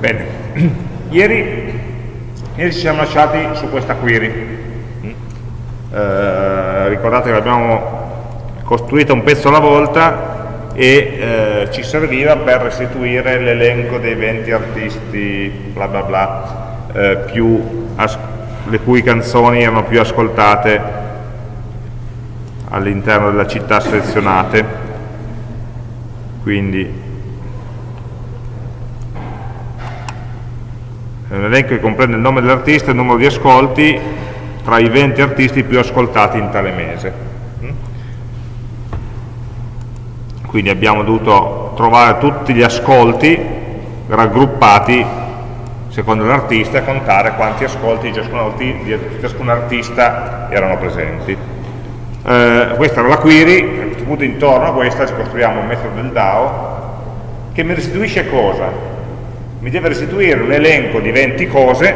Bene, ieri, ieri ci siamo lasciati su questa query. Eh, ricordate che l'abbiamo costruita un pezzo alla volta e eh, ci serviva per restituire l'elenco dei 20 artisti, bla bla bla, eh, più le cui canzoni erano più ascoltate all'interno della città selezionate. Quindi è un elenco che comprende il nome dell'artista e il numero di ascolti tra i 20 artisti più ascoltati in tale mese. Quindi abbiamo dovuto trovare tutti gli ascolti raggruppati secondo l'artista e contare quanti ascolti di ciascun, artista erano presenti. Eh, questa era la query, a questo punto intorno a questa ci costruiamo un metodo del DAO che mi restituisce cosa? Mi deve restituire l'elenco di 20 cose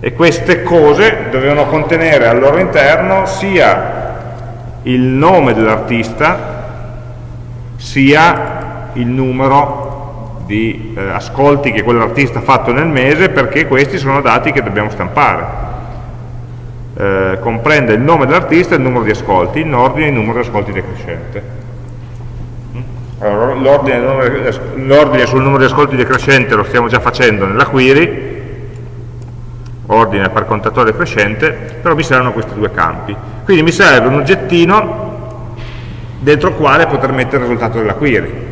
e queste cose dovevano contenere al loro interno sia il nome dell'artista sia il numero di eh, ascolti che quell'artista ha fatto nel mese perché questi sono dati che dobbiamo stampare. Eh, comprende il nome dell'artista e il numero di ascolti in ordine il numero di ascolti decrescente l'ordine sul numero di ascolti decrescente lo stiamo già facendo nella query, ordine per contatore crescente, però mi servono questi due campi. Quindi mi serve un oggettino dentro il quale poter mettere il risultato della query.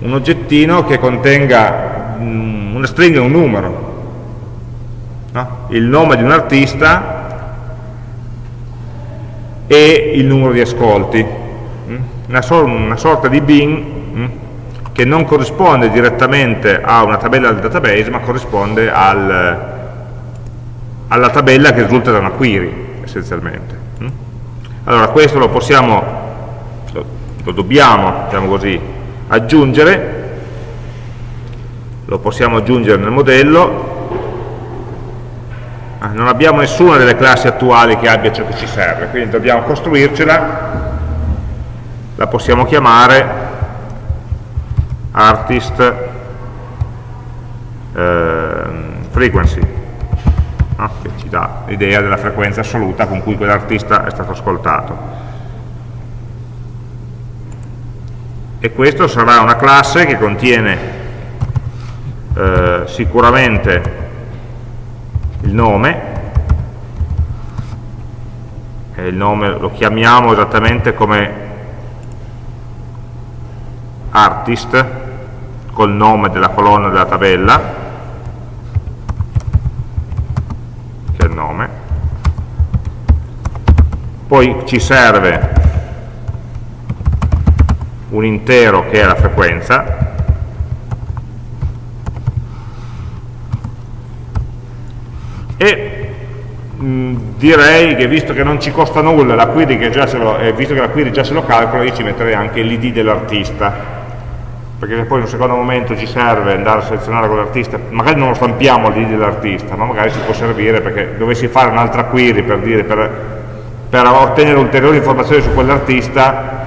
Un oggettino che contenga mm, una stringa e un numero. No? Il nome di un artista e il numero di ascolti. Mm? Una, una sorta di bin? Che non corrisponde direttamente a una tabella del database, ma corrisponde al, alla tabella che risulta da una query, essenzialmente. Mm? Allora, questo lo possiamo, lo, lo dobbiamo, diciamo così, aggiungere, lo possiamo aggiungere nel modello, ah, non abbiamo nessuna delle classi attuali che abbia ciò che ci serve, quindi dobbiamo costruircela, la possiamo chiamare artist eh, frequency. No? che ci dà l'idea della frequenza assoluta con cui quell'artista è stato ascoltato. E questo sarà una classe che contiene eh, sicuramente il nome. E il nome lo chiamiamo esattamente come artist col nome della colonna della tabella, che è il nome, poi ci serve un intero che è la frequenza, e mh, direi che visto che non ci costa nulla la query lo, eh, visto che la query già se lo calcola io ci metterei anche l'id dell'artista perché poi in un secondo momento ci serve andare a selezionare quell'artista, magari non lo stampiamo lì dell'artista, ma magari ci può servire perché dovessi fare un'altra query per, dire, per, per ottenere ulteriori informazioni su quell'artista,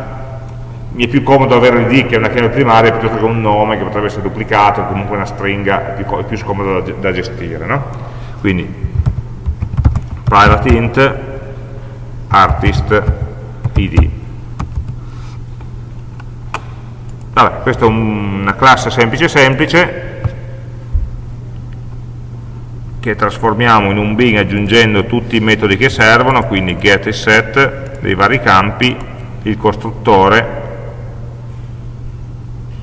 mi è più comodo avere l'id che è una chiave primaria piuttosto che un nome che potrebbe essere duplicato, comunque una stringa è più, più scomodo da, da gestire. No? Quindi private int artist id Vabbè, questa è una classe semplice semplice che trasformiamo in un bin aggiungendo tutti i metodi che servono, quindi get e set dei vari campi, il costruttore,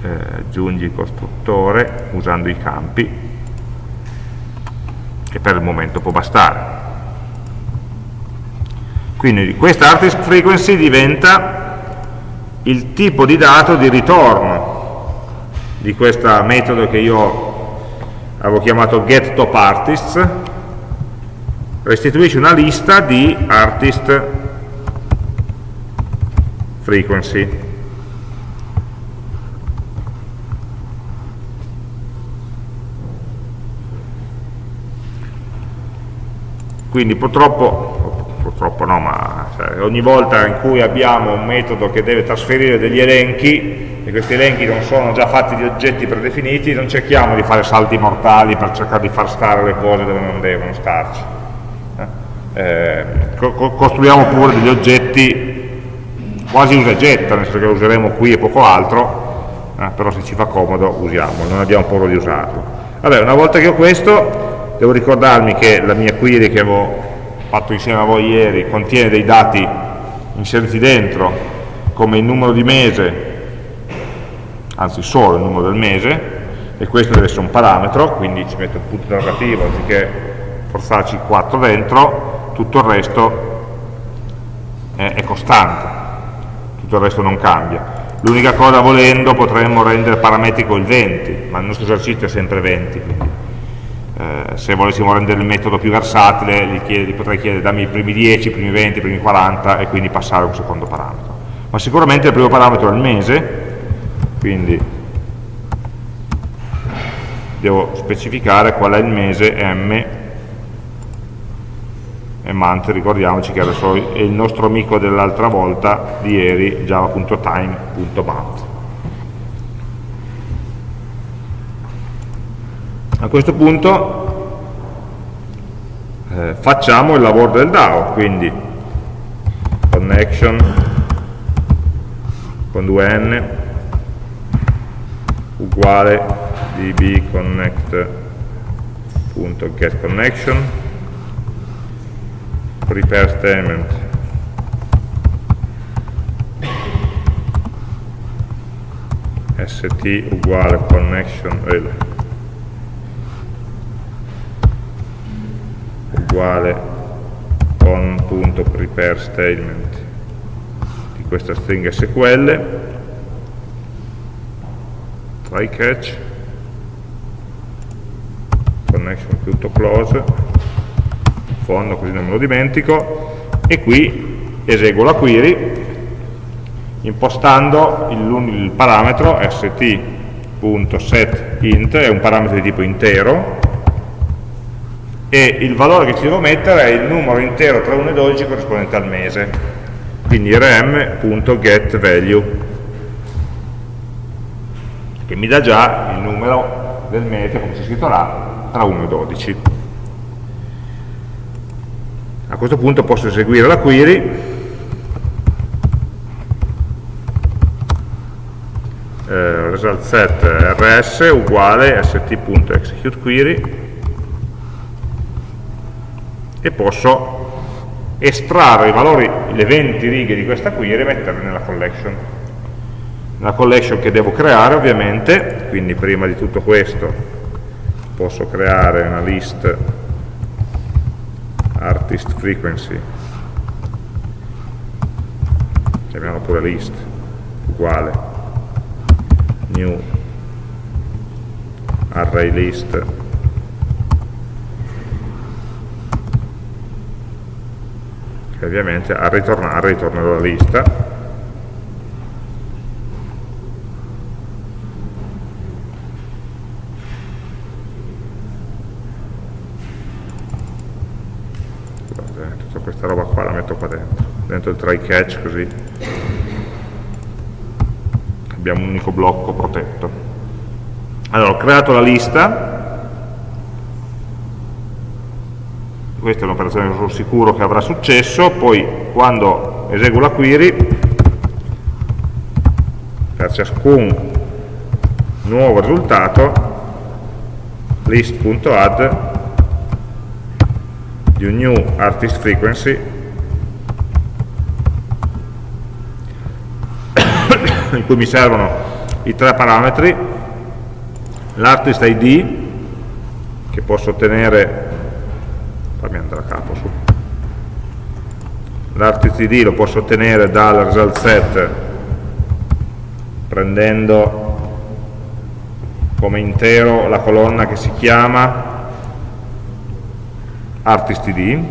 eh, aggiungi il costruttore usando i campi, e per il momento può bastare. Quindi questa artist frequency diventa il tipo di dato di ritorno di questo metodo che io avevo chiamato getTopArtists restituisce una lista di artist frequency. Quindi purtroppo purtroppo no, ma cioè, ogni volta in cui abbiamo un metodo che deve trasferire degli elenchi, e questi elenchi non sono già fatti di oggetti predefiniti, non cerchiamo di fare salti mortali per cercare di far stare le cose dove non devono starci. Eh, eh co costruiamo pure degli oggetti quasi usa e getta, nel senso che lo useremo qui e poco altro, eh, però se ci fa comodo usiamolo, non abbiamo paura di usarlo. Vabbè, una volta che ho questo, devo ricordarmi che la mia query che avevo fatto insieme a voi ieri contiene dei dati inseriti dentro, come il numero di mese anzi solo il numero del mese, e questo deve essere un parametro, quindi ci metto il punto interrogativo anziché forzarci 4 dentro, tutto il resto è, costante, tutto il resto non cambia. L'unica cosa volendo potremmo rendere parametrico il 20, ma il nostro esercizio è sempre 20, quindi eh, se volessimo rendere il metodo più versatile gli, chiede, gli potrei chiedere dammi i primi 10, i primi 20, i primi 40 e quindi passare a un secondo parametro. Ma sicuramente il primo parametro è il mese, quindi devo specificare qual è il mese m e month, ricordiamoci che adesso è il nostro amico dell'altra volta di ieri, java.time.month. A questo punto eh, facciamo il lavoro del DAO, quindi connection con 2n uguale dbconnect.getConnection prepare statement. St uguale connection uguale con.prepare statement di questa stringa SQL try catch. Connection tutto close. Fondo così non me lo dimentico. E qui eseguo la query impostando il, il parametro st.setInt è un parametro di tipo intero e il valore che ci devo mettere è il numero intero tra 1 e 12 corrispondente al mese. Quindi rm.getValue che mi dà già il numero del mese, come c'è scritto là, tra 1 e 12. A questo punto posso eseguire la query, eh, result set rs uguale st.executeQuery e posso estrarre i valori, le 20 righe di questa query e metterle nella collection. La collection che devo creare ovviamente, quindi prima di tutto questo posso creare una list artist frequency, chiamiamo pure list, uguale. New array list che ovviamente a ritornare ritornerò la lista dentro il try catch così abbiamo un unico blocco protetto. Allora ho creato la lista questa è un'operazione che sono sicuro che avrà successo. Poi quando eseguo la query per ciascun nuovo risultato list.add di un new artist frequency in cui mi servono i tre parametri, l'artist ID, che posso ottenere, fammi andare a capo su, l'artist lo posso ottenere dal result set prendendo come intero la colonna che si chiama artist ID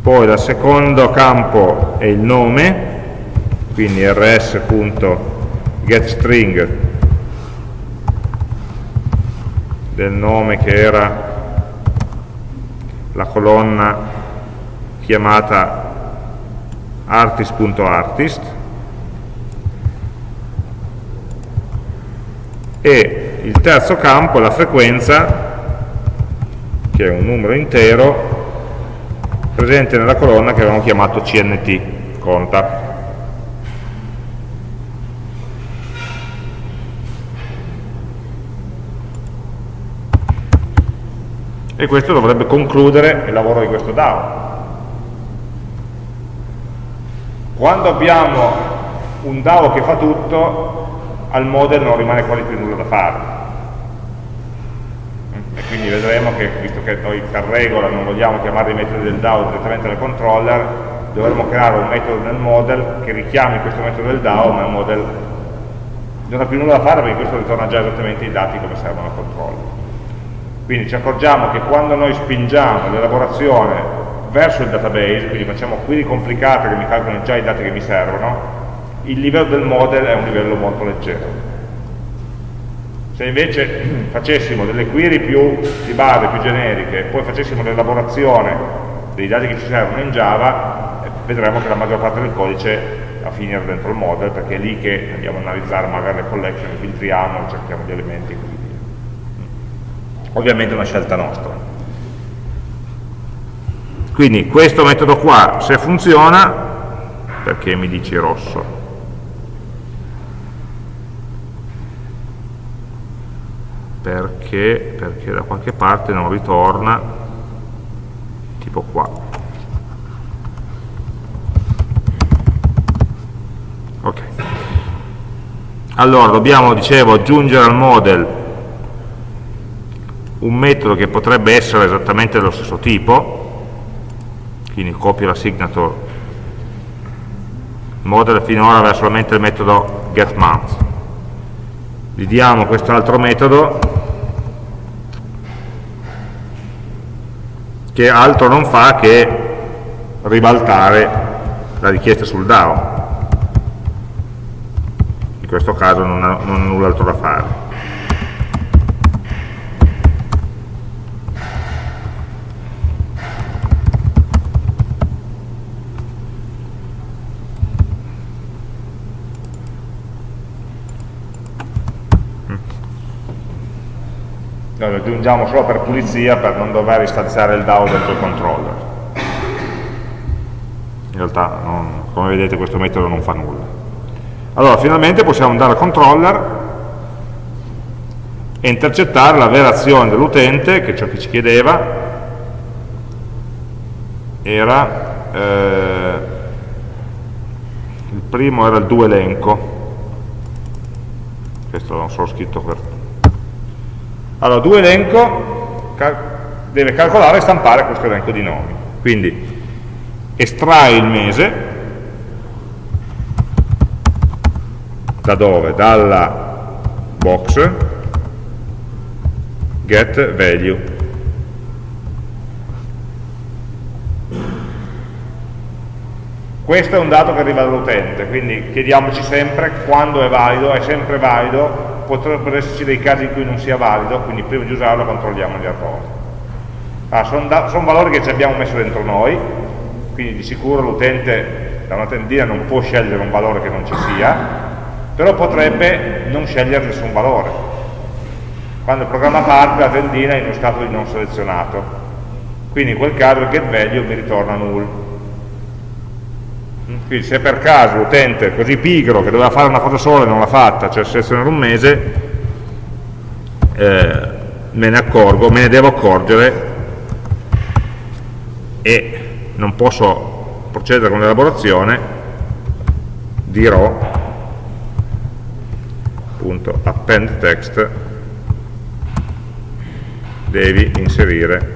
poi dal secondo campo è il nome quindi rs.getString del nome che era la colonna chiamata artist.artist e il terzo campo è la frequenza che è un numero intero presente nella colonna che avevamo chiamato CNT, conta. E questo dovrebbe concludere il lavoro di questo DAO. Quando abbiamo un DAO che fa tutto, al model non rimane quasi più nulla da fare e quindi vedremo che, visto che noi per regola non vogliamo chiamare i metodi del DAO direttamente nel controller, dovremo creare un metodo nel model che richiami questo metodo del DAO, ma il model non ha più nulla da fare perché questo ritorna già esattamente i dati come servono al controller. Quindi ci accorgiamo che quando noi spingiamo l'elaborazione verso il database, quindi facciamo query complicate che mi calcolano già i dati che mi servono, il livello del model è un livello molto leggero se invece facessimo delle query più di base, più generiche, e poi facessimo l'elaborazione dei dati che ci servono in Java, eh, vedremo che la maggior parte del codice va a finire dentro il model, perché è lì che andiamo a analizzare magari le collection, filtriamo, cerchiamo gli elementi. Ovviamente è una scelta nostra. Quindi questo metodo qua, se funziona, perché mi dici rosso? perché, perché da qualche parte non ritorna tipo qua ok allora dobbiamo dicevo aggiungere al model un metodo che potrebbe essere esattamente dello stesso tipo. Quindi copio la signature. Il model finora aveva solamente il metodo getMonth gli diamo quest'altro metodo che altro non fa che ribaltare la richiesta sul DAO. In questo caso non ha, non ha null'altro da fare noi lo aggiungiamo solo per pulizia per non dover istanziare il DAO dentro il controller. In realtà non, come vedete questo metodo non fa nulla. Allora finalmente possiamo andare al controller e intercettare la vera azione dell'utente che ciò che ci chiedeva. Era eh, il primo era il do elenco. Questo non so scritto per allora, due elenco deve calcolare e stampare questo elenco di nomi. Quindi estrae il mese, da dove? Dalla box get value. Questo è un dato che arriva dall'utente, quindi chiediamoci sempre quando è valido, è sempre valido potrebbero esserci dei casi in cui non sia valido, quindi prima di usarlo controlliamo gli errori. Ah, sono, son valori che ci abbiamo messo dentro noi, quindi di sicuro l'utente da una tendina non può scegliere un valore che non ci sia, però potrebbe non scegliere nessun valore. Quando il programma parte la tendina è in uno stato di non selezionato, quindi in quel caso il getValue mi ritorna null quindi se per caso l'utente è così pigro che doveva fare una cosa sola e non l'ha fatta, cioè selezionare un mese, eh, me ne accorgo, me ne devo accorgere e non posso procedere con l'elaborazione, dirò appunto append text devi inserire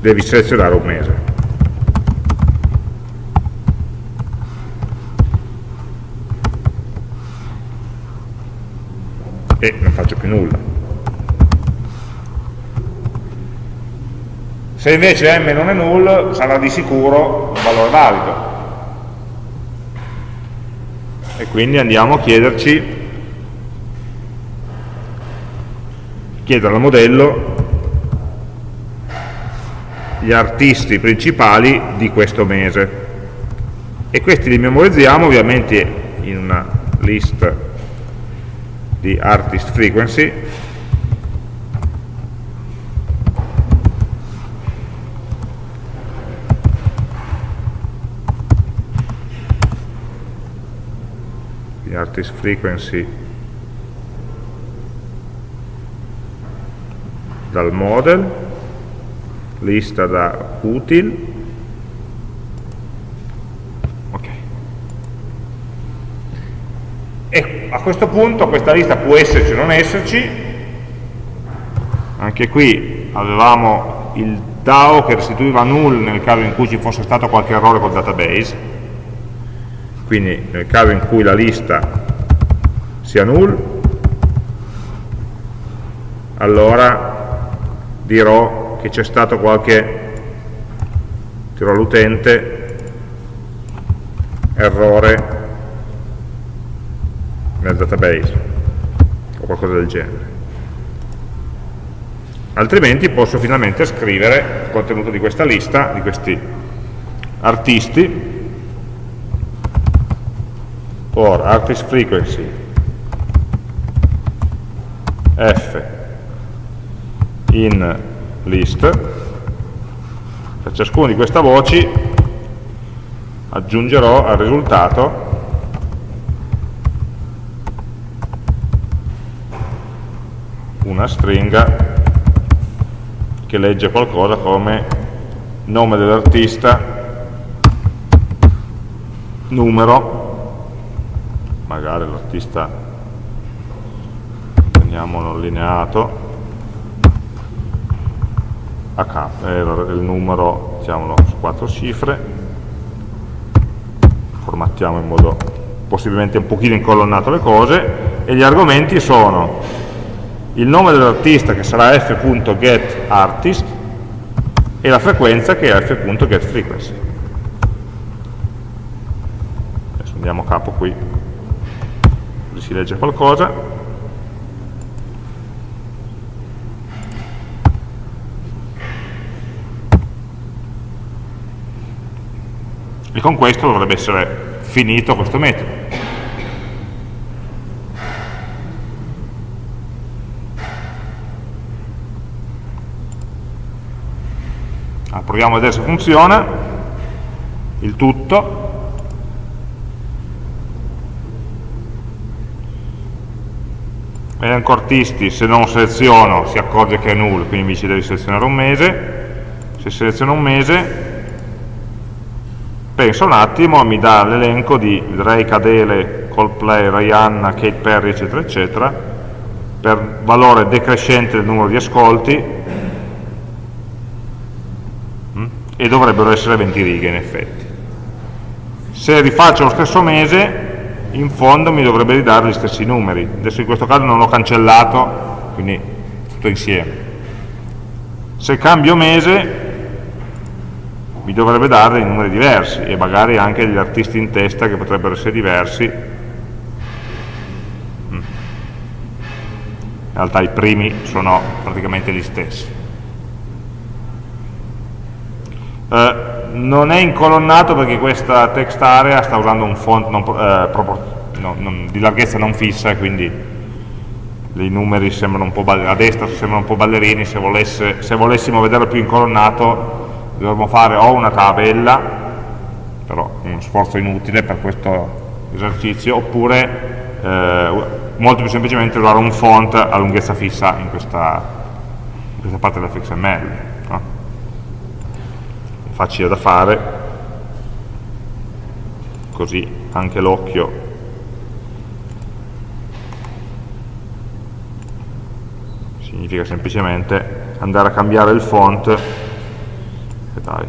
devi selezionare un mese e non faccio più nulla. Se invece m non è null, sarà di sicuro un valore valido. E quindi andiamo a chiederci, chiedere al modello gli artisti principali di questo mese e questi li memorizziamo ovviamente in una list di artist frequency. Di artist frequency. Dal model. Lista da util E a questo punto questa lista può esserci o non esserci, anche qui avevamo il DAO che restituiva null nel caso in cui ci fosse stato qualche errore col database, quindi nel caso in cui la lista sia null, allora dirò che c'è stato qualche, dirò all'utente, errore nel database o qualcosa del genere. Altrimenti posso finalmente scrivere il contenuto di questa lista di questi artisti. For artist frequency. F. In list. Per ciascuna di queste voci aggiungerò al risultato una stringa che legge qualcosa come nome dell'artista, numero, magari l'artista teniamolo allineato, capo, eh, il numero mettiamolo su quattro cifre, formattiamo in modo possibilmente un pochino incolonnato le cose e gli argomenti sono il nome dell'artista che sarà f.getArtist e la frequenza che è f.getFrequency. Adesso andiamo a capo qui, così si legge qualcosa. E con questo dovrebbe essere finito questo metodo. Proviamo a vedere se funziona. Il tutto. Elenco artisti se non seleziono si accorge che è null quindi mi dice devi selezionare un mese. Se seleziono un mese pensa un attimo mi dà l'elenco di Ray Cadele, Coldplay, Rihanna, Kate Perry eccetera eccetera per valore decrescente del numero di ascolti e dovrebbero essere 20 righe in effetti. Se rifaccio lo stesso mese, in fondo mi dovrebbe ridare gli stessi numeri. Adesso in questo caso non l'ho cancellato, quindi tutto insieme. Se cambio mese, mi dovrebbe dare dei numeri diversi e magari anche gli artisti in testa che potrebbero essere diversi. Mm. In realtà i primi sono praticamente gli stessi. Eh, non è incolonnato perché questa text area sta usando un font non, eh, no, non, di larghezza non fissa quindi i numeri sembrano un po' a destra sembrano un po' ballerini. Se, volesse, se volessimo vederlo più incolonnato dovremmo fare o una tabella però uno sforzo inutile per questo esercizio oppure eh, molto più semplicemente usare un font a lunghezza fissa in questa, in questa parte dell'fxml facile da fare, così anche l'occhio. Significa semplicemente andare a cambiare il font. Dai.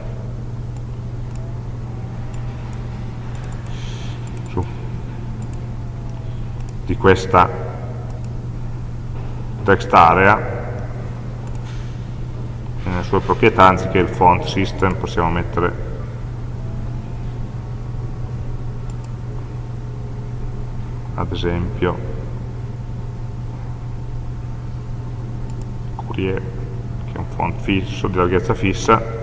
Su. Di questa text area nelle sue proprietà anziché il font system possiamo mettere ad esempio Courier che è un font fisso di larghezza fissa.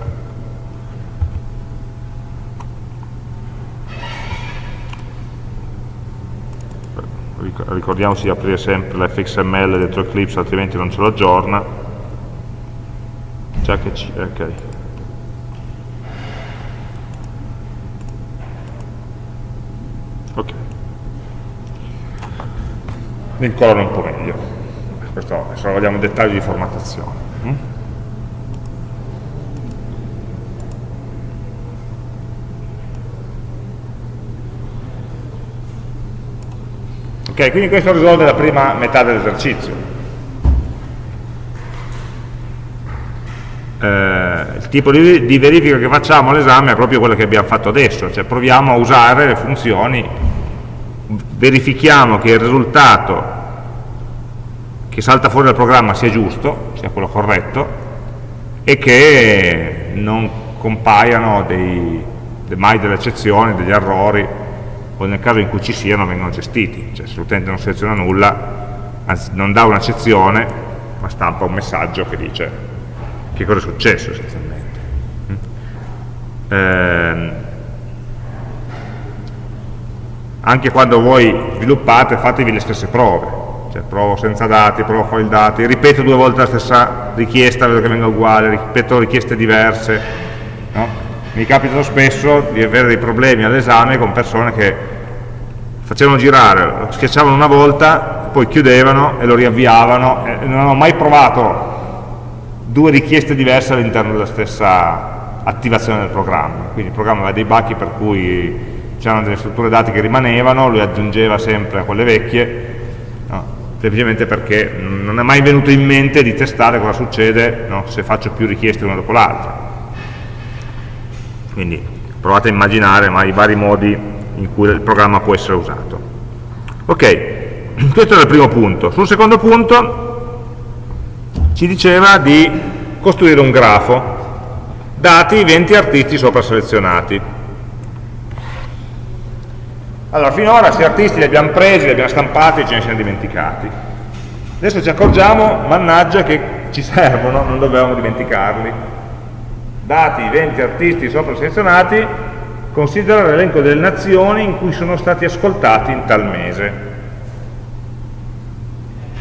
Ricordiamoci di aprire sempre l'fxml dentro Eclipse altrimenti non ce lo aggiorna già che ci, ok ok mi incolano un po' meglio questo adesso vogliamo dettagli di formattazione mm? Ok, quindi questo risolve la prima metà dell'esercizio. Eh, il tipo di, di, verifica che facciamo all'esame è proprio quello che abbiamo fatto adesso, cioè proviamo a usare le funzioni, verifichiamo che il risultato che salta fuori dal programma sia giusto, sia quello corretto, e che non compaiano dei, mai delle eccezioni, degli errori, o nel caso in cui ci siano vengono gestiti, cioè se l'utente non seleziona nulla, anzi non dà un'accezione, ma stampa un messaggio che dice che cosa è successo essenzialmente. Eh, anche quando voi sviluppate fatevi le stesse prove, cioè provo senza dati, provo con i dati, ripeto due volte la stessa richiesta, vedo che venga uguale, ripeto richieste diverse, no? mi capita spesso di avere dei problemi all'esame con persone che facevano girare, lo schiacciavano una volta, poi chiudevano e lo riavviavano e non hanno mai provato due richieste diverse all'interno della stessa attivazione del programma. Quindi il programma aveva dei bachi per cui c'erano delle strutture dati che rimanevano, lui aggiungeva sempre a quelle vecchie, no? semplicemente perché non è mai venuto in mente di testare cosa succede no? se faccio più richieste una dopo l'altra quindi provate a immaginare ma, i vari modi in cui il programma può essere usato. Ok, questo era il primo punto. Sul secondo punto ci diceva di costruire un grafo, dati 20 artisti sopra selezionati. Allora, finora questi artisti li abbiamo presi, li abbiamo stampati e ce ne siamo dimenticati. Adesso ci accorgiamo, mannaggia, che ci servono, non dovevamo dimenticarli dati i 20 artisti sopra selezionati, considera l'elenco delle nazioni in cui sono stati ascoltati in tal mese.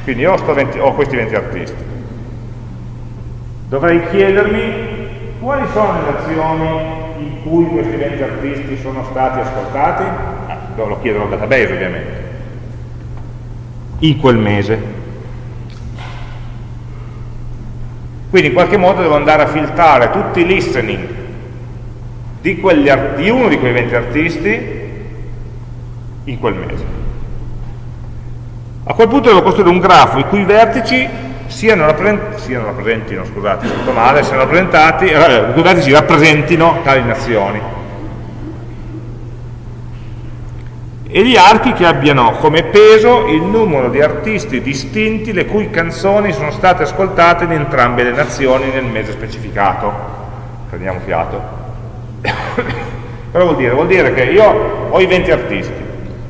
Quindi ho, 20, ho questi 20 artisti. Dovrei chiedermi quali sono le nazioni in cui questi 20 artisti sono stati ascoltati? Ah, lo chiedo al database ovviamente. In quel mese. Quindi in qualche modo devo andare a filtrare tutti i listening di, di uno di quei 20 artisti in quel mese. A quel punto devo costruire un grafo i cui vertici siano, rappresent siano rappresentati, no, scusate, tutto male, siano rappresentati, eh, i cui vertici rappresentino tali nazioni. e gli archi che abbiano come peso il numero di artisti distinti le cui canzoni sono state ascoltate in entrambe le nazioni nel mese specificato. Prendiamo fiato. Cosa vuol dire? Vuol dire che io ho i 20 artisti,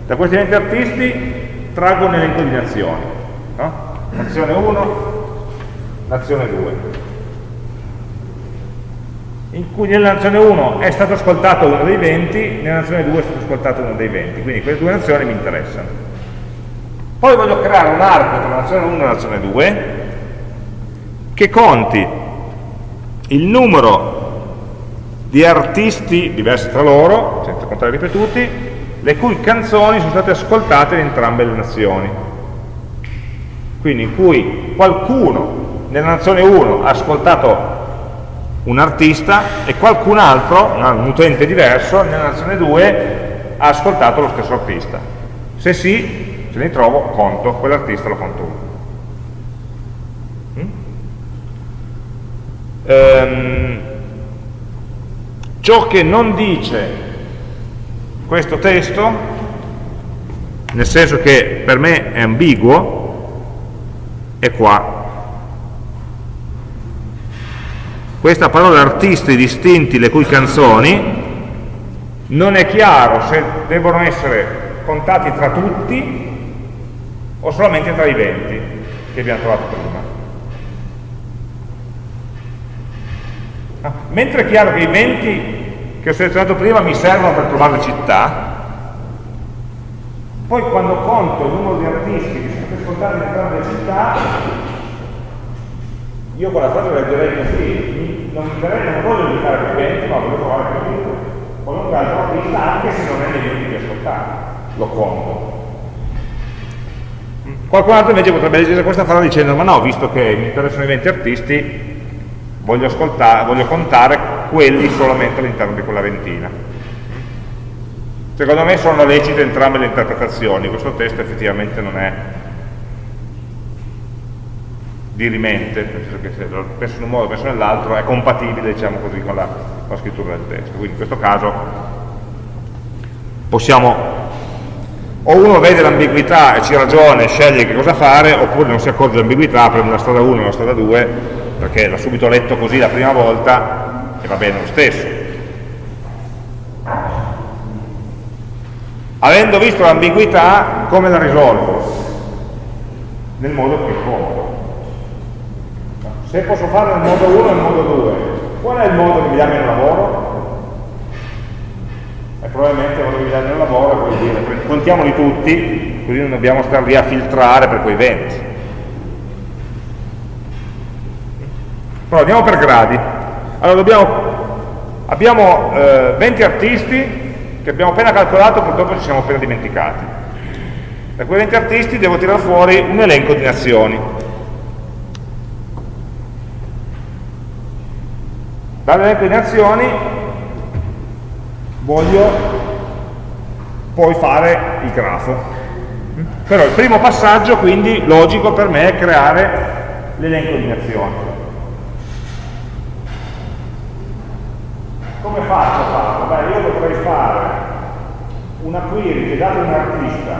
da questi 20 artisti traggo un elenco di nazioni, no? Nazione 1, nazione 2, in cui nella nazione 1 è stato ascoltato uno dei 20, nella nazione 2 è stato ascoltato uno dei 20, quindi quelle due nazioni mi interessano. Poi voglio creare un arco tra la nazione 1 e la nazione 2 che conti il numero di artisti diversi tra loro, senza contare ripetuti, le cui canzoni sono state ascoltate in entrambe le nazioni. Quindi in cui qualcuno nella nazione 1 ha ascoltato un artista e qualcun altro, un utente diverso, nella nazione 2 ha ascoltato lo stesso artista. Se sì, se ne trovo, conto, quell'artista lo conto uno. Mm? Ehm, ciò che non dice questo testo, nel senso che per me è ambiguo, è qua, questa parola artisti distinti le cui canzoni non è chiaro se devono essere contati tra tutti o solamente tra i 20 che abbiamo trovato prima. Ah, mentre è chiaro che i 20 che ho selezionato prima mi servono per trovare le città, Poi quando conto il numero di artisti che in entrambe le città, io con la frase leggerei così, non mi darei, non voglio più 20, ma voglio trovare più qualunque altro artista, anche se non è negli ultimi ascoltati, lo conto. Qualcun altro invece potrebbe leggere questa frase dicendo ma no, visto che mi interessano i 20 artisti, voglio, voglio contare quelli solamente all'interno di quella ventina. Secondo me sono lecite entrambe le interpretazioni, questo testo effettivamente non è dirimente, nel senso che penso in un modo, penso nell'altro, è compatibile diciamo così, con, la, con la scrittura del testo. Quindi in questo caso possiamo o uno vede l'ambiguità e ci ragiona e sceglie che cosa fare, oppure non si accorge dell'ambiguità, prende la strada 1 e la strada 2, perché l'ha subito letto così la prima volta e va bene lo stesso. Avendo visto l'ambiguità, come la risolvo? Nel modo più comodo. Se posso farlo nel modo 1 e nel modo 2, qual è il modo che mi dà meno lavoro? e probabilmente quando vi danno il lavoro vuol dire contiamoli tutti così non dobbiamo stare lì a filtrare per quei 20 però andiamo per gradi. Allora dobbiamo, abbiamo eh, 20 artisti che abbiamo appena calcolato purtroppo ci siamo appena dimenticati. Da quei 20 artisti devo tirare fuori un elenco di nazioni dall'elenco di nazioni voglio poi fare il grafo. Però il primo passaggio, quindi, logico per me è creare l'elenco di nazioni. Come faccio a farlo? Beh, io potrei fare una query che dato un artista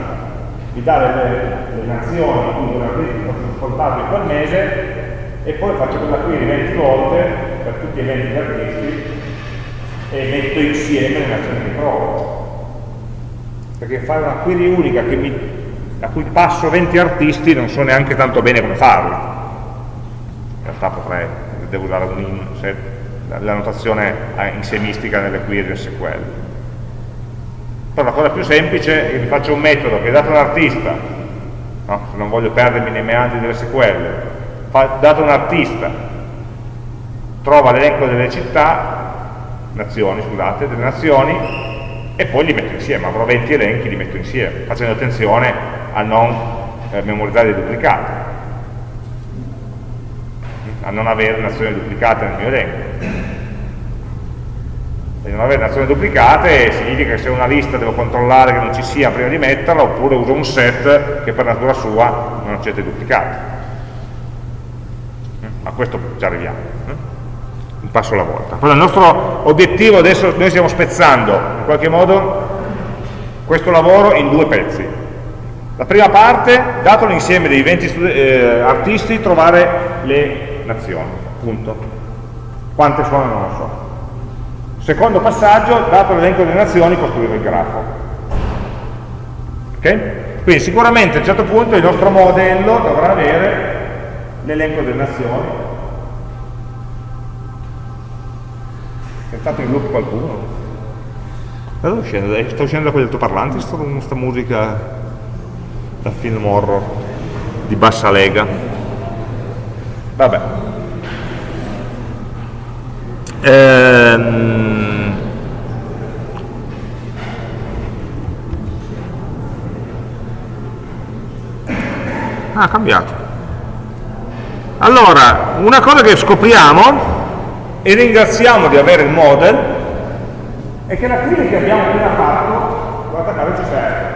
mi dà le, le nazioni, quindi un artista in quel mese, e poi faccio quella query 20 volte per tutti i 20 artisti e metto insieme le nazioni che trovo. Perché fare una query unica mi, a cui passo 20 artisti non so neanche tanto bene come farla. In realtà potrei, devo usare un in, se, la notazione insiemistica nelle query SQL. Però la cosa più semplice è che mi faccio un metodo che dato un artista, no? se non voglio perdermi nei meandri dell'SQL, dato un artista, trova l'elenco delle città, nazioni, scusate, delle nazioni e poi li metto insieme, avrò 20 elenchi, li metto insieme, facendo attenzione a non eh, memorizzare i duplicati, a non avere nazioni duplicate nel mio elenco. E non avere nazioni duplicate significa che se una lista devo controllare che non ci sia prima di metterla, oppure uso un set che per natura sua non accetta i duplicati. A questo ci arriviamo un passo alla volta. Però il nostro obiettivo adesso, noi stiamo spezzando in qualche modo questo lavoro in due pezzi. La prima parte, dato l'insieme dei 20 eh, artisti, trovare le nazioni, punto. Quante sono non lo so. Secondo passaggio, dato l'elenco delle nazioni, costruire il grafo. Ok? Quindi sicuramente a un certo punto il nostro modello dovrà avere l'elenco delle nazioni, È entrato in loop qualcuno? Da dove scende? Sta uscendo da quell'altoparlante sta, sta musica da film horror di bassa lega. Vabbè. Ehm... Ah, ha cambiato. Allora, una cosa che scopriamo e ringraziamo di avere il model e che la query che abbiamo appena fatto, guarda caso ci serve.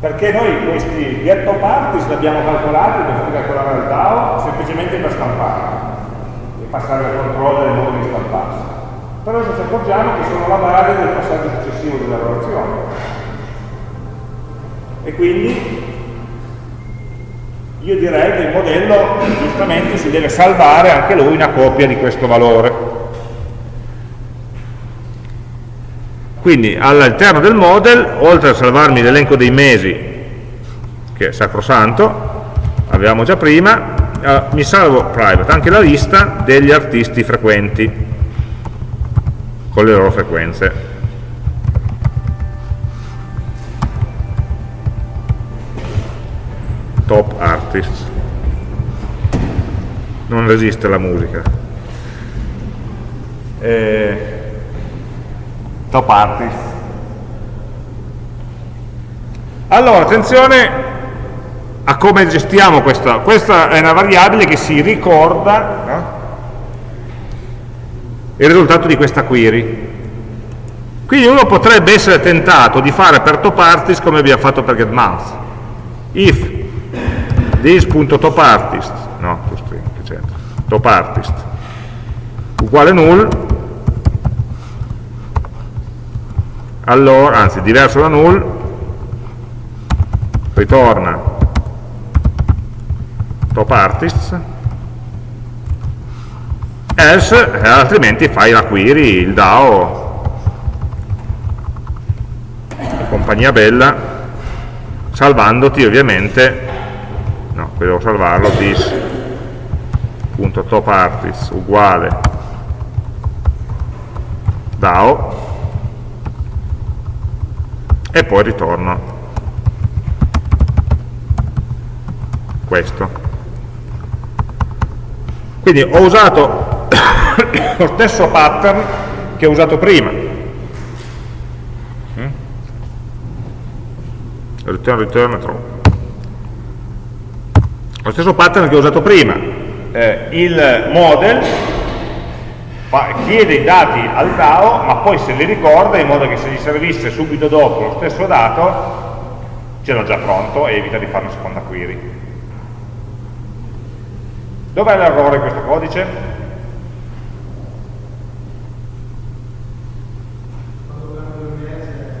Perché noi questi getto parties li abbiamo calcolati per calcolare il DAO semplicemente per stampare e passare al controllo del modo di stamparsi. Però adesso ci accorgiamo che sono la base del passaggio successivo della relazione. E quindi io direi che il modello giustamente si deve salvare anche lui una copia di questo valore. Quindi all'interno del model, oltre a salvarmi l'elenco dei mesi, che è sacrosanto, avevamo già prima, eh, mi salvo private anche la lista degli artisti frequenti, con le loro frequenze. Top artist non resiste la musica. Eh, top artist allora attenzione a come gestiamo questa. Questa è una variabile che si ricorda no? il risultato di questa query. Quindi uno potrebbe essere tentato di fare per top artist come abbiamo fatto per getMonth if this.topartist no, topartist uguale null. Allora, anzi diverso da null. Ritorna. Topartists else eh, altrimenti fai la query, il DAO. Compagnia bella salvandoti ovviamente qui devo salvarlo this.topartist uguale DAO e poi ritorno. Questo. Quindi ho usato lo stesso pattern che ho usato prima. Mm? return return true lo stesso pattern che ho usato prima eh, il model chiede i dati al DAO ma poi se li ricorda in modo che se gli servisse subito dopo lo stesso dato ce l'ho già pronto e evita di fare una seconda query dov'è l'errore in questo codice?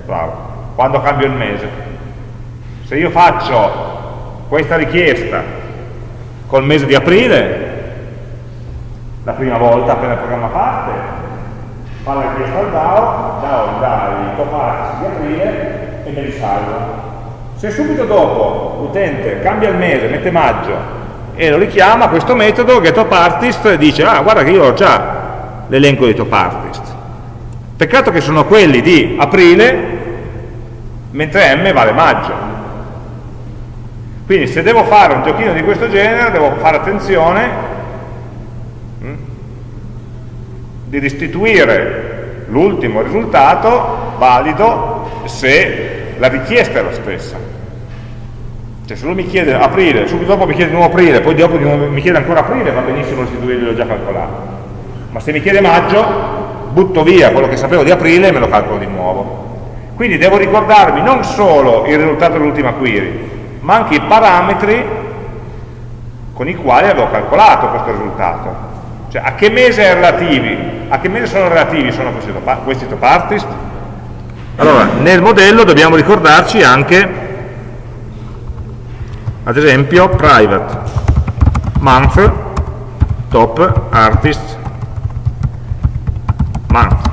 Bravo. quando cambio il mese se io faccio questa richiesta col mese di aprile, la prima volta appena il programma parte, fa la richiesta al DAO, DAO dà i top di aprile e me li salvo. Se subito dopo l'utente cambia il mese, mette maggio e lo richiama, questo metodo getTopArtist dice ah guarda che io ho già l'elenco dei TopArtist. Peccato che sono quelli di aprile mentre M vale maggio quindi se devo fare un giochino di questo genere devo fare attenzione hm, di restituire l'ultimo risultato valido se la richiesta è la stessa. Cioè se lui mi chiede aprile, subito dopo mi chiede di nuovo aprile, poi dopo mi chiede ancora aprile, va benissimo restituirgli, l'ho già calcolato. Ma se mi chiede maggio, butto via quello che sapevo di aprile e me lo calcolo di nuovo. Quindi devo ricordarmi non solo il risultato dell'ultima query, ma anche i parametri con i quali avevo calcolato questo risultato. Cioè a che mese, relativi, a che mese sono relativi sono questi, questi top artist? Allora, nel modello dobbiamo ricordarci anche, ad esempio, private month top artist month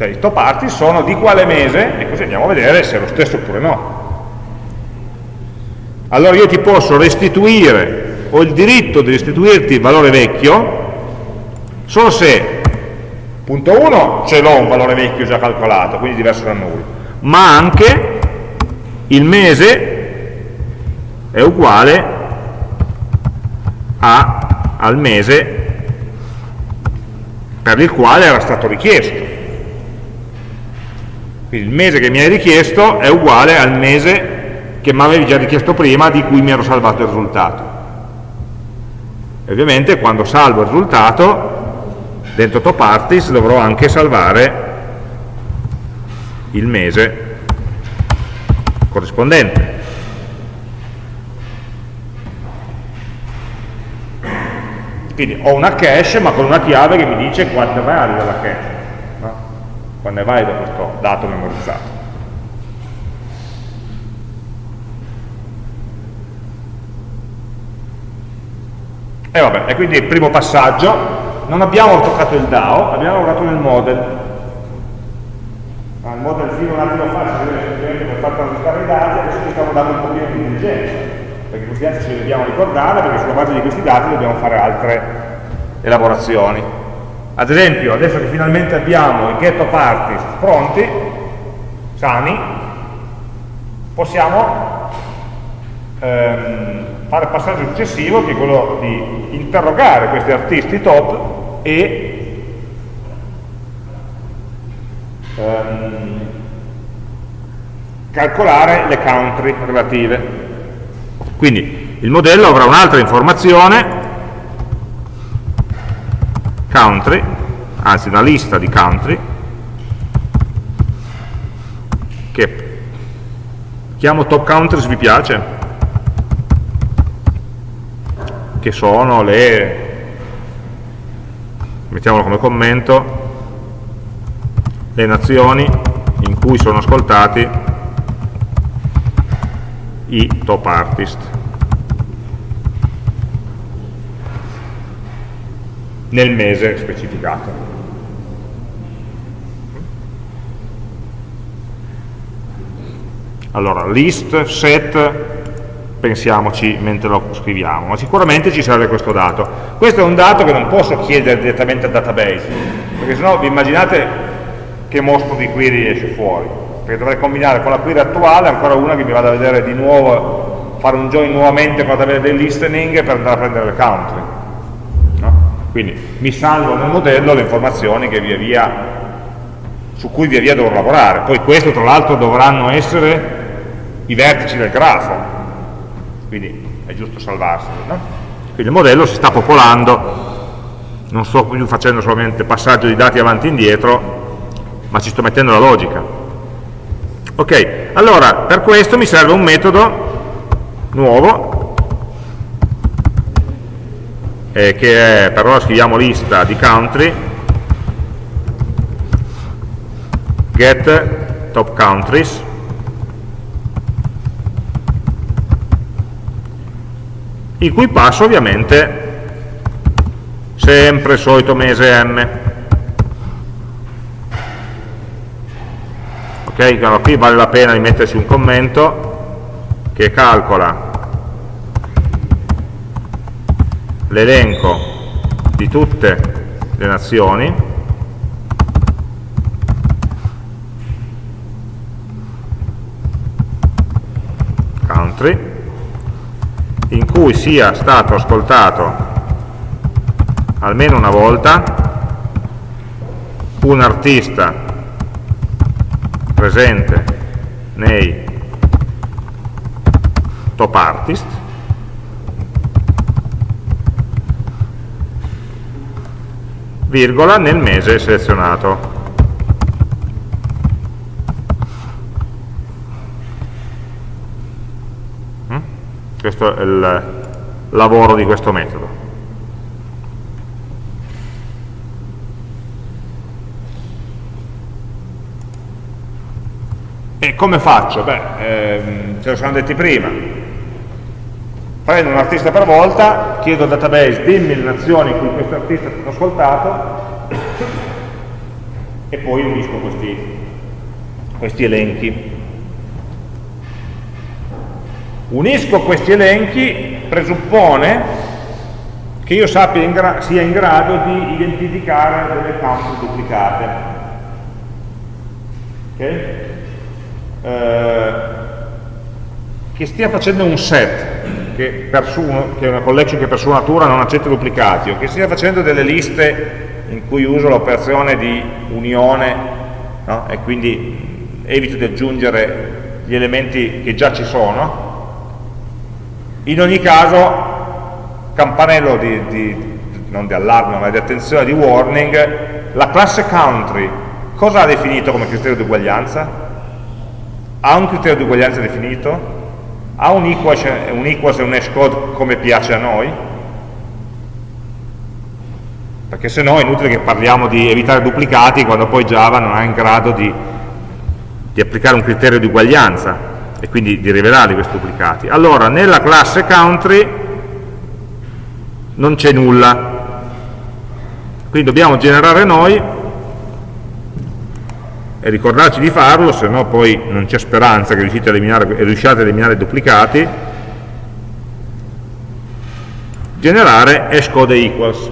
Cioè i top artist sono di quale mese e così andiamo a vedere se è lo stesso oppure no. Allora io ti posso restituire, ho il diritto di restituirti il valore vecchio, solo se, punto 1, ce l'ho un valore vecchio già calcolato, quindi diverso da null, ma anche il mese è uguale a, al mese per il quale era stato richiesto. Quindi il mese che mi hai richiesto è uguale al mese che mi avevi già richiesto prima di cui mi ero salvato il risultato. E ovviamente quando salvo il risultato, dentro TopArtist dovrò anche salvare il mese corrispondente. Quindi ho una cache ma con una chiave che mi dice quanto è valida la cache quando è valido questo dato memorizzato. E vabbè, e quindi il primo passaggio, non abbiamo toccato il DAO, abbiamo lavorato nel model. Ah, il model fino un attimo fa si deve semplicemente per far transitare i dati, adesso ci stiamo dando un pochino di intelligenza, perché questi dati ce li dobbiamo ricordare, perché sulla base di questi dati dobbiamo fare altre elaborazioni. Ad esempio, adesso che finalmente abbiamo i get of artist pronti, sani, possiamo ehm, fare il passaggio successivo che è quello di interrogare questi artisti top e ehm, calcolare le country relative. Quindi il modello avrà un'altra informazione, country, anzi una lista di country, che chiamo top countries vi piace? Che sono le, mettiamolo come commento, le nazioni in cui sono ascoltati i top artist. Nel mese specificato. Allora, list, set, pensiamoci mentre lo scriviamo, ma sicuramente ci serve questo dato. Questo è un dato che non posso chiedere direttamente al database, perché sennò vi immaginate che mostro di query esce fuori, perché dovrei combinare con la query attuale ancora una che mi vada a vedere di nuovo, fare un join nuovamente con la tabella del listening per andare a prendere le country. Quindi mi salvo nel modello le informazioni via su cui via via dovrò lavorare. Poi questo tra l'altro dovranno essere i vertici del grafo, quindi è giusto salvarseli. No? Quindi il modello si sta popolando, non sto più facendo solamente passaggio di dati avanti e indietro, ma ci sto mettendo la logica. Ok, allora per questo mi serve un metodo nuovo, eh, che è, per ora scriviamo lista di country, get top countries, il cui passo ovviamente sempre il solito mese m. Ok, allora qui vale la pena di metterci un commento che calcola l'elenco di tutte le nazioni. Country in cui sia stato ascoltato almeno una volta un artista presente nei top artist virgola nel mese selezionato Questo è il lavoro di questo metodo. E come faccio? Beh, ehm, ce lo siamo detti prima. Prendo un artista per volta, chiedo al database, dimmi le nazioni in cui questo artista è stato ascoltato e poi unisco questi, questi elenchi. Unisco questi elenchi presuppone che io sappia in sia in grado di identificare delle count duplicate. Okay? Eh, che stia facendo un set, che, su, che, è una collection che per sua natura non accetta duplicati, o che stia facendo delle liste in cui uso l'operazione di unione no? e quindi evito di aggiungere gli elementi che già ci sono, in ogni caso, campanello di, di, non di allarme ma di attenzione, di warning, la classe country cosa ha definito come criterio di uguaglianza? Ha un criterio di uguaglianza definito? Ha un equals, un equals e un hash code come piace a noi? Perché se no è inutile che parliamo di evitare duplicati quando poi Java non è in grado di, di applicare un criterio di uguaglianza e quindi di rivelare questi duplicati. Allora, nella classe country non c'è nulla. Quindi dobbiamo generare noi e ricordarci di farlo, se no poi non c'è speranza che riuscite a eliminare, riusciate a eliminare i duplicati. Generare hashcode equals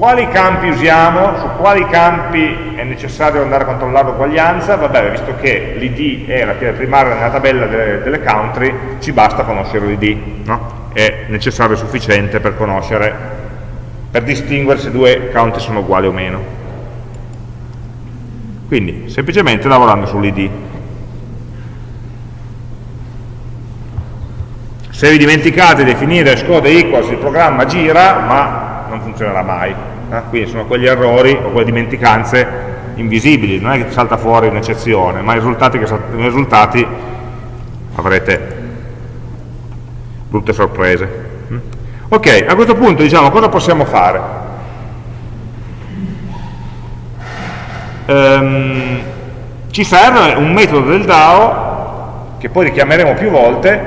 quali campi usiamo, su quali campi è necessario andare a controllare l'uguaglianza, vabbè, visto che l'id è la chiave primaria nella tabella delle, delle country, ci basta conoscere l'id, no? è necessario e sufficiente per conoscere, per distinguere se due country sono uguali o meno. Quindi, semplicemente lavorando sull'id. Se vi dimenticate di definire scode equals, il programma gira, ma non funzionerà mai. Eh? Quindi sono quegli errori o quelle dimenticanze invisibili, non è che salta fuori un'eccezione, ma i risultati, che, i risultati avrete brutte sorprese. Mm? Ok, a questo punto diciamo cosa possiamo fare? Um, ci serve un metodo del DAO che poi richiameremo più volte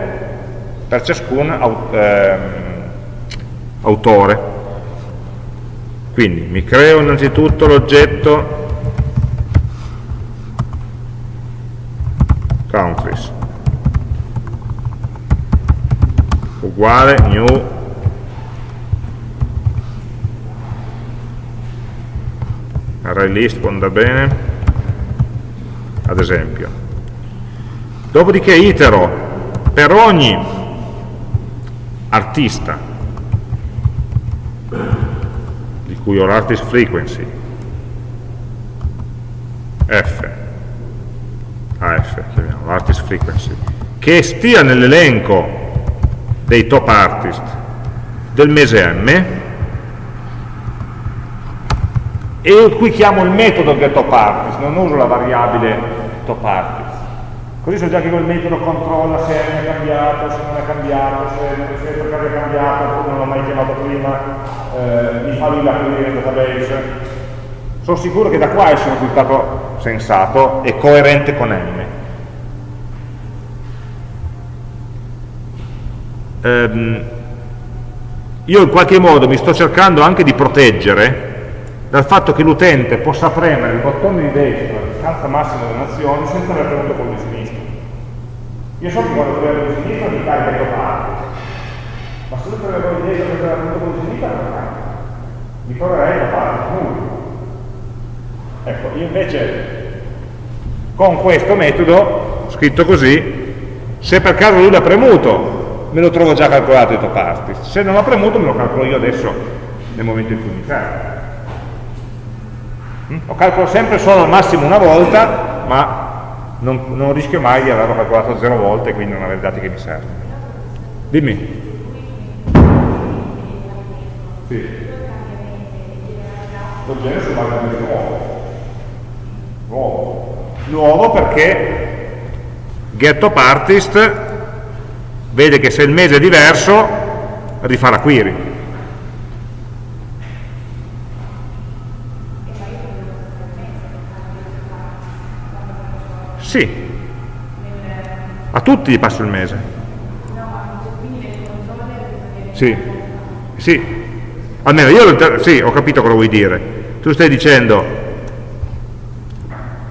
per ciascun ehm, autore. Quindi mi creo innanzitutto l'oggetto countries uguale new array list può andare bene ad esempio. Dopodiché itero per ogni artista, di cui ho l'artist frequency, F, AF, chiamiamo l'artist frequency, che stia nell'elenco dei top artist del mese M, e qui chiamo il metodo del top artist, non uso la variabile top artist Così so già che quel metodo controlla se è cambiato, se non è cambiato, se, è perché è cambiato, non l'ho mai chiamato prima, eh, mi fa lui aprire il database. Sono sicuro che da qua esce un risultato sensato e coerente con M. Ehm, io in qualche modo mi sto cercando anche di proteggere dal fatto che l'utente possa premere il bottone di destra, la distanza massima delle nazioni, senza aver premuto quello di sinistra. Io so che quando premo quello di sinistra mi carica il parte, ma se non premo quello di destra senza aver premuto quello di sinistra non carica. Mi troverei da parte nulla. Ecco, io invece con questo metodo, scritto così, se per caso lui l'ha premuto, me lo trovo già calcolato i top artist. Se non l'ha premuto me lo calcolo io adesso nel momento in cui mi serve. Lo calcolo sempre solo al massimo una volta, ma non, non rischio mai di averlo calcolato zero volte e quindi non avere i dati che mi servono. Dimmi. Sì. Lo genere su base di nuovo. Nuovo. Nuovo perché getTopArtist vede che se il mese è diverso rifà la query. Sì, a tutti gli passo il mese. Sì, sì, almeno io sì, ho capito cosa vuoi dire. Tu stai dicendo,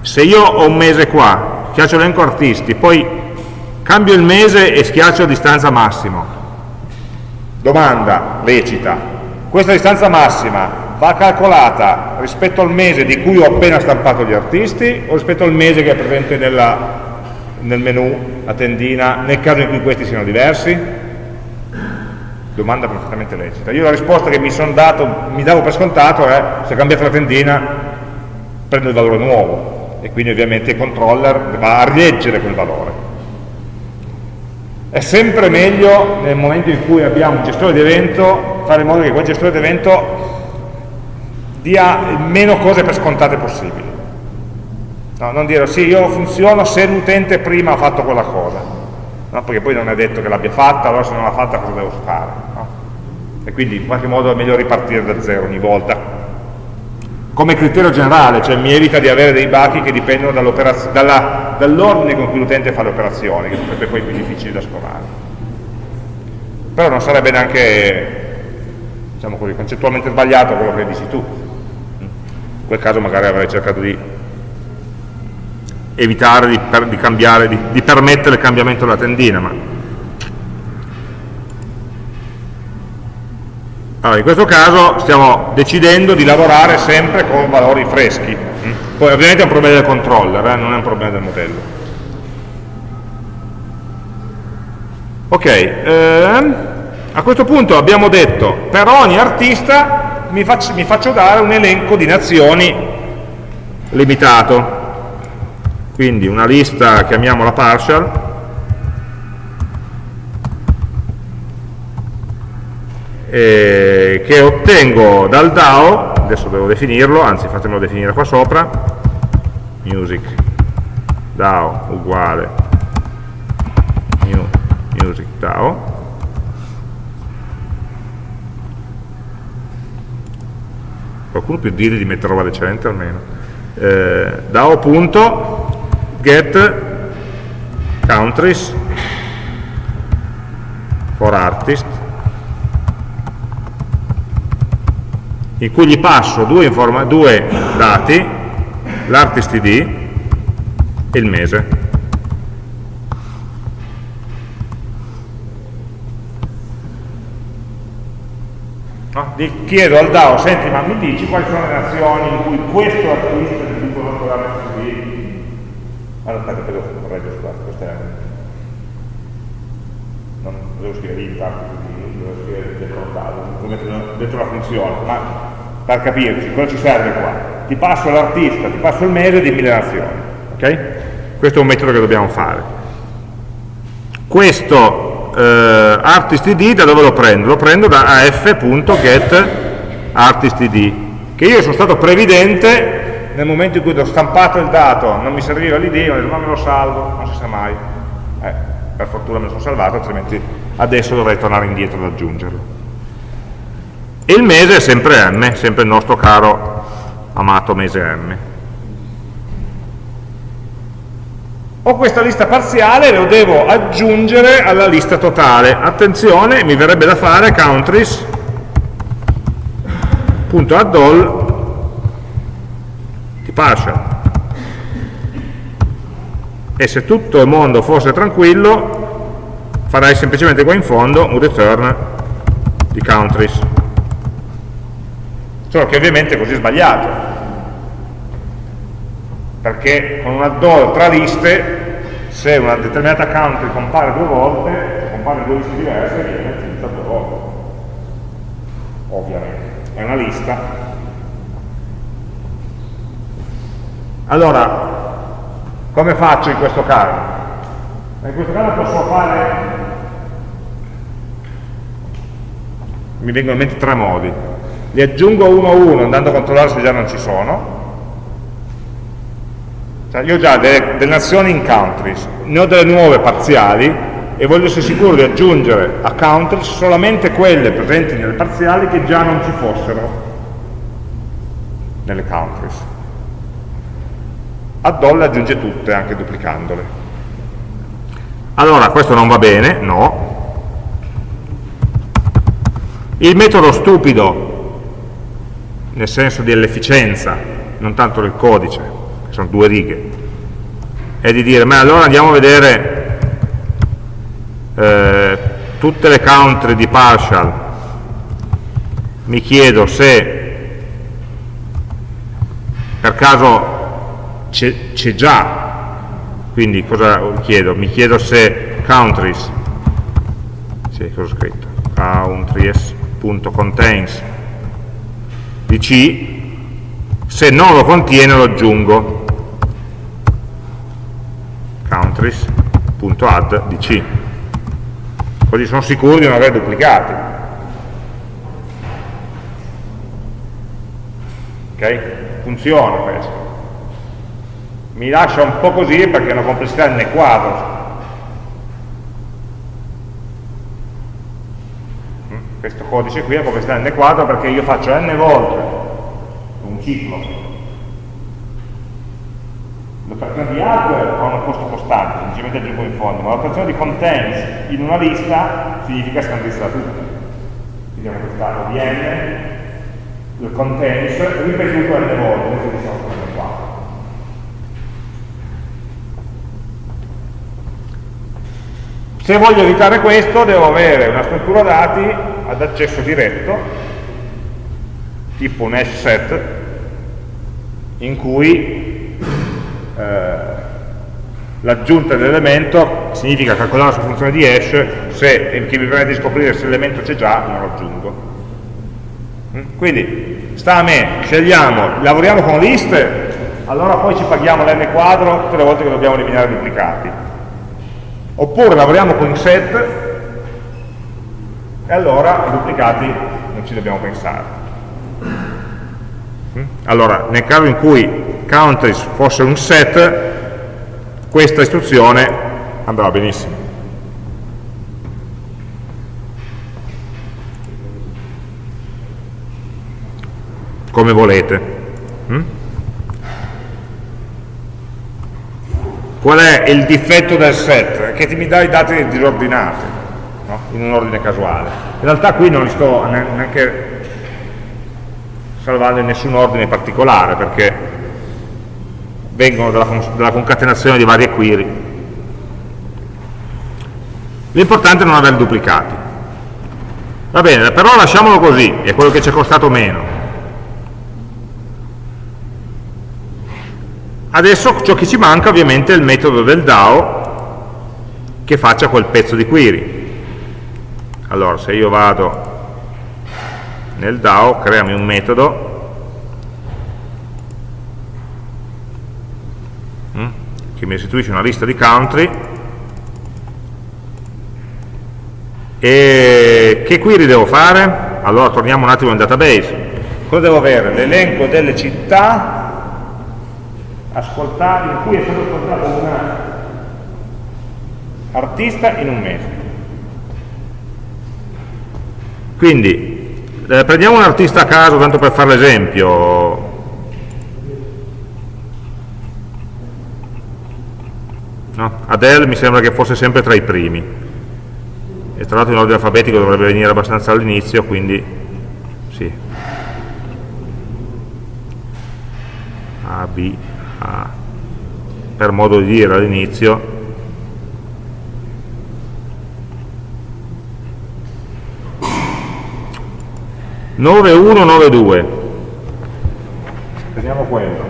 se io ho un mese qua, schiaccio l'elenco artisti, poi cambio il mese e schiaccio distanza massimo. Domanda lecita, questa distanza massima va calcolata rispetto al mese di cui ho appena stampato gli artisti o rispetto al mese che è presente nella, nel menu, la tendina, nel caso in cui questi siano diversi? Domanda perfettamente lecita. Io la risposta che mi sono dato, mi davo per scontato è se cambiate la tendina prendo il valore nuovo e quindi ovviamente il controller va a rileggere quel valore. È sempre meglio nel momento in cui abbiamo un gestore di evento fare in modo che quel gestore di evento dia meno cose per scontate possibili. No, non dire sì, io funziono se l'utente prima ha fatto quella cosa, no? perché poi non è detto che l'abbia fatta, allora se non l'ha fatta cosa devo fare? No? E quindi in qualche modo è meglio ripartire da zero ogni volta. Come criterio generale, cioè mi evita di avere dei bachi che dipendono dall'ordine con cui l'utente fa le operazioni, che sarebbe poi più difficile da scovare. Però non sarebbe neanche, diciamo così, concettualmente sbagliato quello che dici tu, in quel caso magari avrei cercato di evitare di, per, di cambiare, di, di permettere il cambiamento della tendina, ma Allora, in questo caso stiamo decidendo di lavorare sempre con valori freschi. Poi ovviamente è un problema del controller, eh? non è un problema del modello. Ok, ehm, a questo punto abbiamo detto per ogni artista mi faccio, mi faccio dare un elenco di nazioni limitato. Quindi una lista, chiamiamola partial, eh, che ottengo dal DAO, adesso devo definirlo, anzi fatemelo definire qua sopra, music. DAO uguale. New music DAO, qualcuno più dire di mettere roba decente almeno, eh, DAO.get countries for artist in cui gli passo due, due dati, l'artist id e il mese. No? chiedo al DAO, senti ma mi dici quali sono le nazioni in cui questo artista di tipo l'artist allora aspetta, devo correggere, scusate, questa è non devo scrivere int artist devo scrivere dentro, dentro la funzione, ma per capirci, cosa ci serve qua? Ti passo l'artista, ti passo il mese di mille nazioni. Okay? Questo è un metodo che dobbiamo fare. Questo eh, artistid da dove lo prendo? Lo prendo da af.getArtistID, che io sono stato previdente nel momento in cui ho stampato il dato, non mi serviva l'id, ho detto ma me lo salvo, non si sa mai. Eh, per fortuna me lo sono salvato, altrimenti adesso dovrei tornare indietro ad aggiungerlo e il mese è sempre m, sempre il nostro caro amato mese m. Ho questa lista parziale e lo devo aggiungere alla lista totale. Attenzione, mi verrebbe da fare countries.addall di partial. E se tutto il mondo fosse tranquillo, farai semplicemente qua in fondo un return di countries solo che ovviamente è così sbagliato perché con un add tra liste se una determinata country compare due volte compare in due liste diverse viene aggiunta due volte. Ovviamente è una lista. Allora come faccio in questo caso? in questo caso posso fare mi vengono in mente tre modi. Li aggiungo uno a uno andando a controllare se già non ci sono cioè io ho già delle, delle nazioni in countries ne ho delle nuove parziali e voglio essere sicuro di aggiungere a countries solamente quelle presenti nelle parziali che già non ci fossero nelle countries. Add le aggiunge tutte anche duplicandole. Allora questo non va bene, no. Il metodo stupido nel senso dell'efficienza, non tanto del codice, sono due righe, è di dire, ma allora andiamo a vedere eh, tutte le country di partial, mi chiedo se per caso c'è già, quindi cosa chiedo? Mi chiedo se countries, sì, cosa ho scritto? countries.contains di C, se non lo contiene lo aggiungo, countries.add di C. Così sono sicuro di non aver duplicati. Ok? Funziona questo. Mi lascia un po' così perché è una complessità n quadro, questo codice qui è come sta n quadro perché io faccio n volte un ciclo l'operazione di add ha un costo costante, semplicemente aggiungo in fondo, ma l'operazione di contains in una lista significa scandirsela tutta. Quindi abbiamo questa OBN, il contains, ripetuto n volte, adesso diciamo n quadro. Se voglio evitare questo devo avere una struttura dati ad accesso diretto tipo un hash set in cui eh, l'aggiunta dell'elemento significa calcolare su funzione di hash se che mi permette di scoprire se l'elemento c'è già non lo aggiungo mm? quindi sta a me, scegliamo, lavoriamo con list allora poi ci paghiamo l'n quadro tutte le volte che dobbiamo eliminare duplicati oppure lavoriamo con set e allora i duplicati non ci dobbiamo pensare mm? allora nel caso in cui countries fosse un set questa istruzione andrà benissimo come volete mm? qual è il difetto del set? che ti mi dà i dati disordinati no? in un ordine casuale in realtà qui non li sto neanche salvando in nessun ordine particolare perché vengono dalla, dalla concatenazione di varie query l'importante è non avere duplicati. Va bene, però lasciamolo così è quello che ci è costato meno. Adesso ciò che ci manca ovviamente è il metodo del DAO che faccia quel pezzo di query. Allora, se io vado nel DAO, creami un metodo che mi restituisce una lista di country e che query devo fare? Allora torniamo un attimo nel database. Cosa devo avere? L'elenco delle città in cui è stato ascoltato un artista in un mese. Quindi, eh, prendiamo un artista a caso, tanto per fare l'esempio. No? Adele mi sembra che fosse sempre tra i primi. E tra l'altro in ordine alfabetico dovrebbe venire abbastanza all'inizio, quindi sì. A, B, a, per modo di dire all'inizio, nove uno nove due prendiamo quello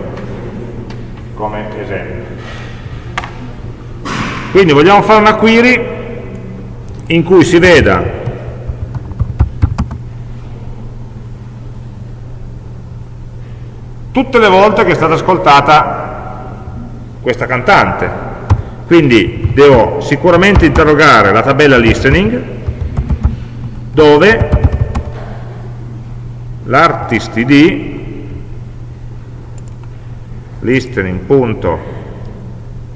come esempio quindi vogliamo fare una query in cui si veda tutte le volte che è stata ascoltata questa cantante. Quindi devo sicuramente interrogare la tabella listening dove l'artist id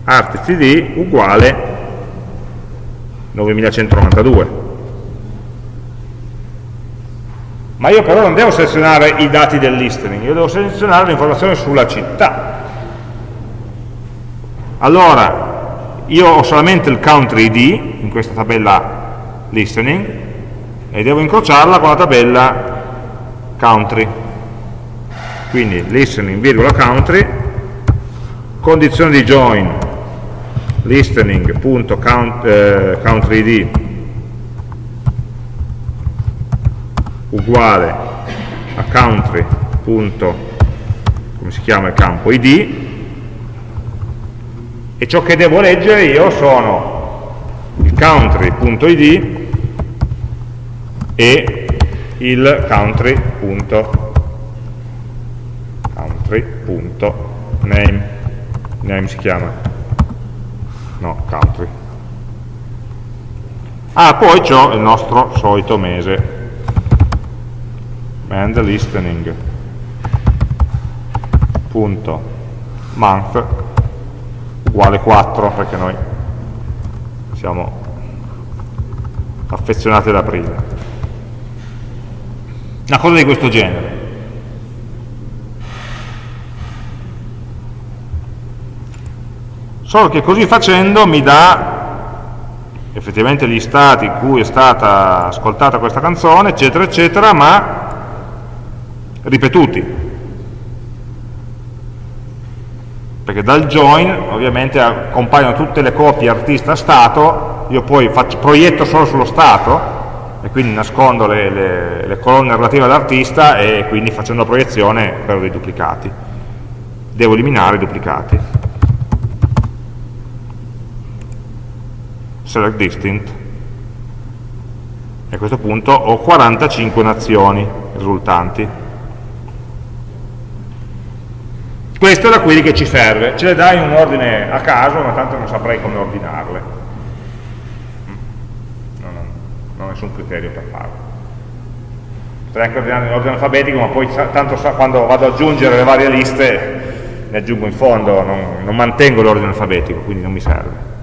listening.artistid uguale 9192 ma io però non devo selezionare i dati del listening, io devo selezionare l'informazione sulla città. Allora, io ho solamente il country ID in questa tabella listening e devo incrociarla con la tabella country. Quindi listening, virgola country, condizione di join listening.country id uguale a country. come si chiama il campo? Id e ciò che devo leggere io sono il country.id e il country.name name si chiama no, country ah, poi c'ho il nostro solito mese. And listening. Punto. Month uguale 4 perché noi siamo affezionati ad aprile. Una cosa di questo genere solo che così facendo mi dà effettivamente gli stati in cui è stata ascoltata questa canzone eccetera eccetera ma ripetuti perché dal join ovviamente compaiono tutte le copie artista-stato io poi faccio, proietto solo sullo stato e quindi nascondo le, le, le colonne relative all'artista e quindi facendo la proiezione perdo dei duplicati. Devo eliminare i duplicati. Select distinct e a questo punto ho 45 nazioni risultanti. Questa è la query che ci serve, ce le dai in un ordine a caso, ma tanto non saprei come ordinarle. Non, non, non ho nessun criterio per farlo. Potrei anche ordinare in ordine alfabetico, ma poi tanto sa, quando vado ad aggiungere le varie liste ne aggiungo in fondo, non, non mantengo l'ordine alfabetico, quindi non mi serve.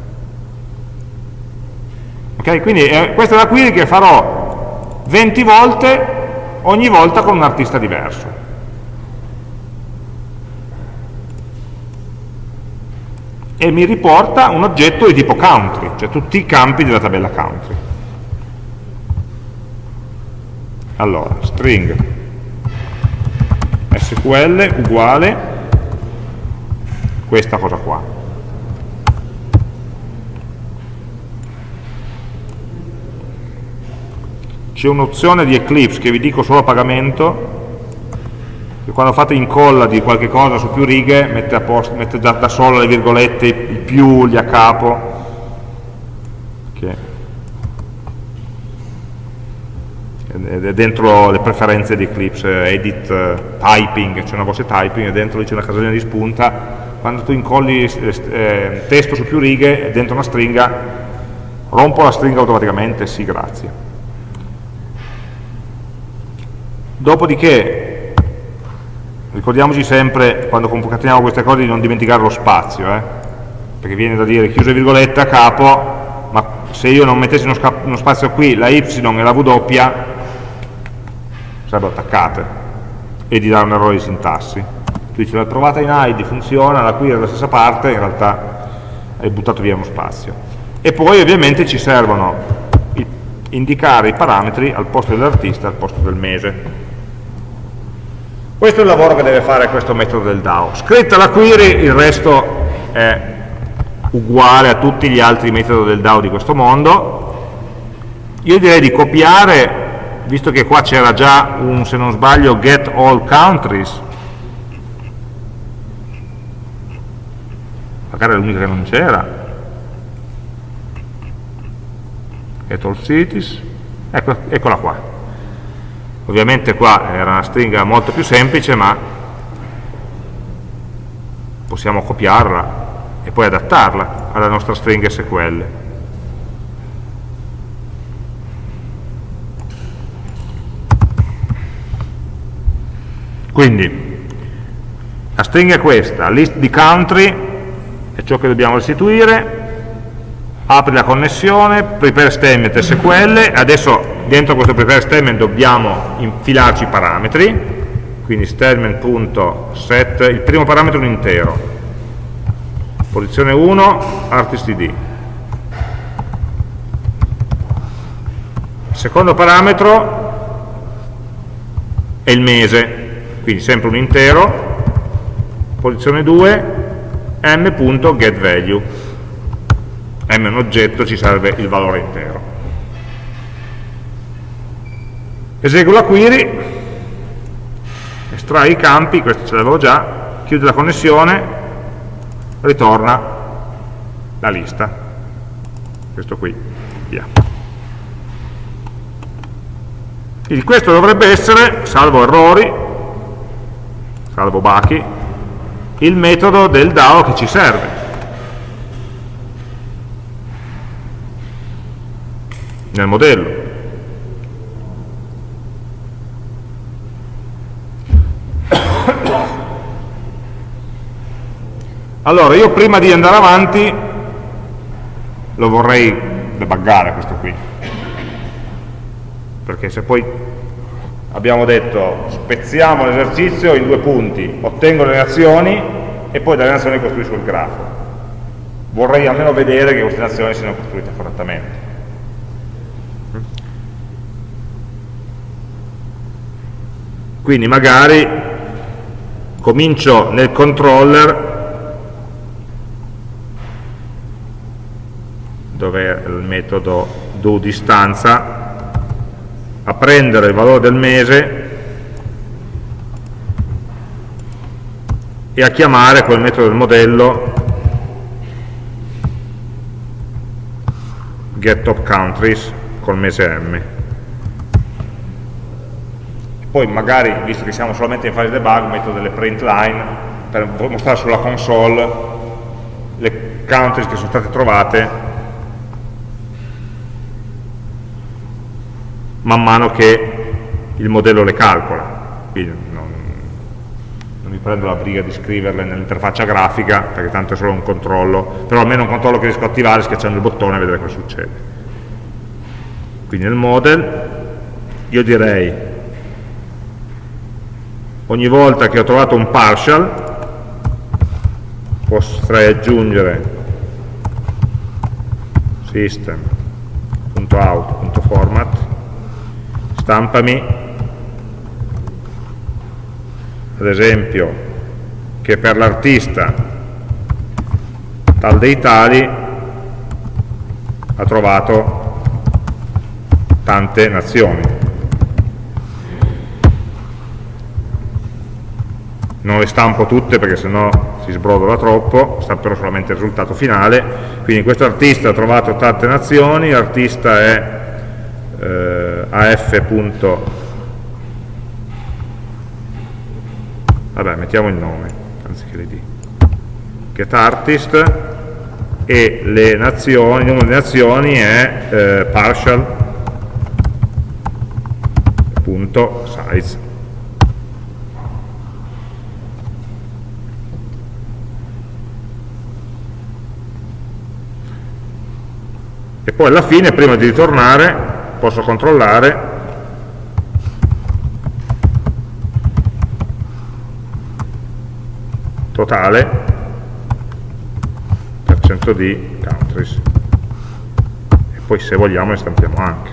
Ok, quindi eh, questa è la query che farò 20 volte, ogni volta con un artista diverso. e mi riporta un oggetto di tipo country, cioè tutti i campi della tabella country. Allora, string sql uguale questa cosa qua. C'è un'opzione di Eclipse che vi dico solo a pagamento, che quando fate incolla di qualche cosa su più righe mette, posto, mette da, da, solo le virgolette, i più, gli a capo. Che è dentro le preferenze di Eclipse edit typing, c'è una voce typing e dentro c'è una casellina di spunta. Quando tu incolli eh, testo su più righe dentro una stringa rompo la stringa automaticamente, sì grazie dopodiché ricordiamoci sempre quando concateniamo queste cose di non dimenticare lo spazio eh? perché viene da dire chiuse virgolette a capo ma se io non mettessi uno, uno spazio qui la y e la w sarebbero attaccate e di dare un errore di sintassi. Tu dici l'ho trovata in ID, funziona, la qui è dalla stessa parte in realtà hai buttato via uno spazio. E poi ovviamente ci servono indicare i parametri al posto dell'artista al posto del mese questo è il lavoro che deve fare questo metodo del DAO. Scritta la query, il resto è uguale a tutti gli altri metodi del DAO di questo mondo. Io direi di copiare, visto che qua c'era già un, se non sbaglio, get all countries, magari è l'unica che non c'era, get all cities, ecco, eccola qua ovviamente qua era una stringa molto più semplice ma possiamo copiarla e poi adattarla alla nostra stringa SQL quindi la stringa è questa, list di country è ciò che dobbiamo restituire apri la connessione, prepare statement SQL, adesso dentro questo prepare statement dobbiamo infilarci i parametri, quindi statement.set, il primo parametro è un intero, posizione 1, artist id. Secondo parametro è il mese, quindi sempre un intero, posizione 2, m.getValue m è un oggetto, ci serve il valore intero. Eseguo la query, estrai i campi, questo ce l'avevo già, chiude la connessione, ritorna la lista. Questo qui, via. Quindi questo dovrebbe essere, salvo errori, salvo bachi, il metodo del DAO che ci serve. nel modello. Allora, io prima di andare avanti lo vorrei debuggare questo qui. Perché se poi abbiamo detto spezziamo l'esercizio in due punti, ottengo le reazioni e poi dalle reazioni costruisco il grafo. Vorrei almeno vedere che queste reazioni siano costruite correttamente. quindi magari comincio nel controller dove il metodo do distanza a prendere il valore del mese e a chiamare quel metodo del modello getTopCountries col mese M. Poi magari, visto che siamo solamente in fase debug, metto delle print line per mostrare sulla console le countries che sono state trovate man mano che il modello le calcola. Quindi non, non mi prendo la briga di scriverle nell'interfaccia grafica, perché tanto è solo un controllo, però almeno un controllo che riesco a attivare schiacciando il bottone e vedere cosa succede. Quindi nel model io direi ogni volta che ho trovato un partial potrei aggiungere system.out.format stampami. Ad esempio che per l'artista tal dei tali ha trovato tante nazioni. Non le stampo tutte perché sennò si sbrodola troppo, stamperò solamente il risultato finale, quindi questo artista ha trovato tante nazioni, l'artista è eh, af. vabbè mettiamo il nome anziché l'id get artist e le nazioni, il numero di nazioni è eh, size e poi alla fine prima di ritornare posso controllare? Totale? Per cento di countries. E poi se vogliamo ne stampiamo anche.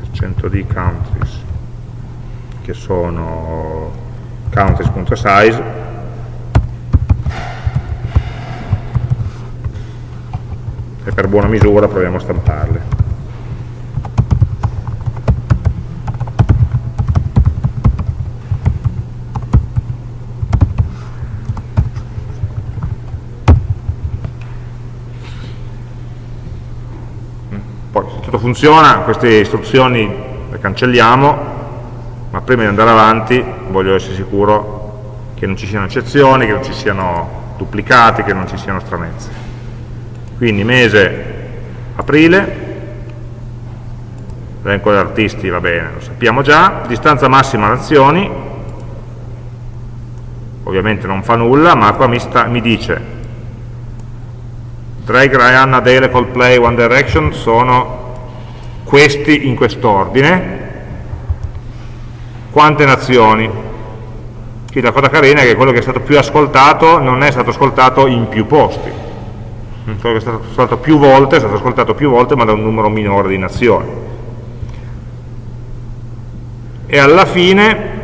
Per cento di countries che sono countries.size e per buona misura proviamo a stamparle. Tutto funziona, queste istruzioni le cancelliamo, ma prima di andare avanti voglio essere sicuro che non ci siano eccezioni, che non ci siano duplicati, che non ci siano stranezze quindi mese aprile elenco degli artisti va bene, lo sappiamo già distanza massima nazioni ovviamente non fa nulla ma qua mi, sta, mi dice Drake, Rihanna, Dale, Coldplay, One Direction sono questi in quest'ordine. Quante nazioni? Quindi la cosa carina è che quello che è stato più ascoltato non è stato ascoltato in più posti. Quello che è stato ascoltato più volte, è stato ascoltato più volte ma da un numero minore di nazioni. E alla fine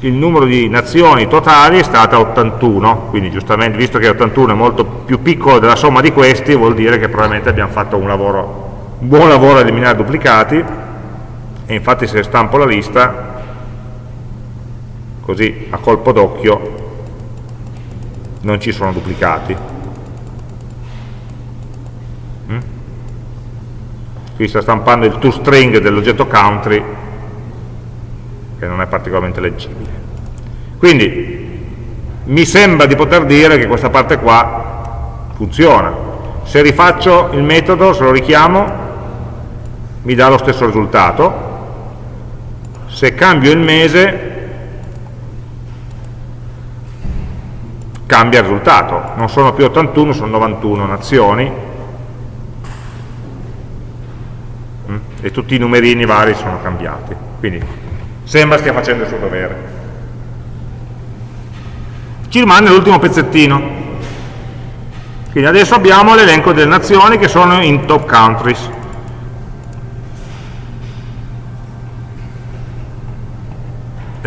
il numero di nazioni totali è stato 81, quindi giustamente visto che 81 è molto più piccolo della somma di questi, vuol dire che probabilmente abbiamo fatto un, lavoro, buon lavoro a eliminare duplicati, e infatti se stampo la lista, così a colpo d'occhio non ci sono duplicati. qui sta stampando il toString dell'oggetto country che non è particolarmente leggibile. Quindi mi sembra di poter dire che questa parte qua funziona. Se rifaccio il metodo, se lo richiamo mi dà lo stesso risultato se cambio il mese cambia il risultato non sono più 81, sono 91 nazioni e tutti i numerini vari sono cambiati. Quindi sembra stia facendo il suo dovere. Ci rimane l'ultimo pezzettino. Quindi adesso abbiamo l'elenco delle nazioni che sono in top countries.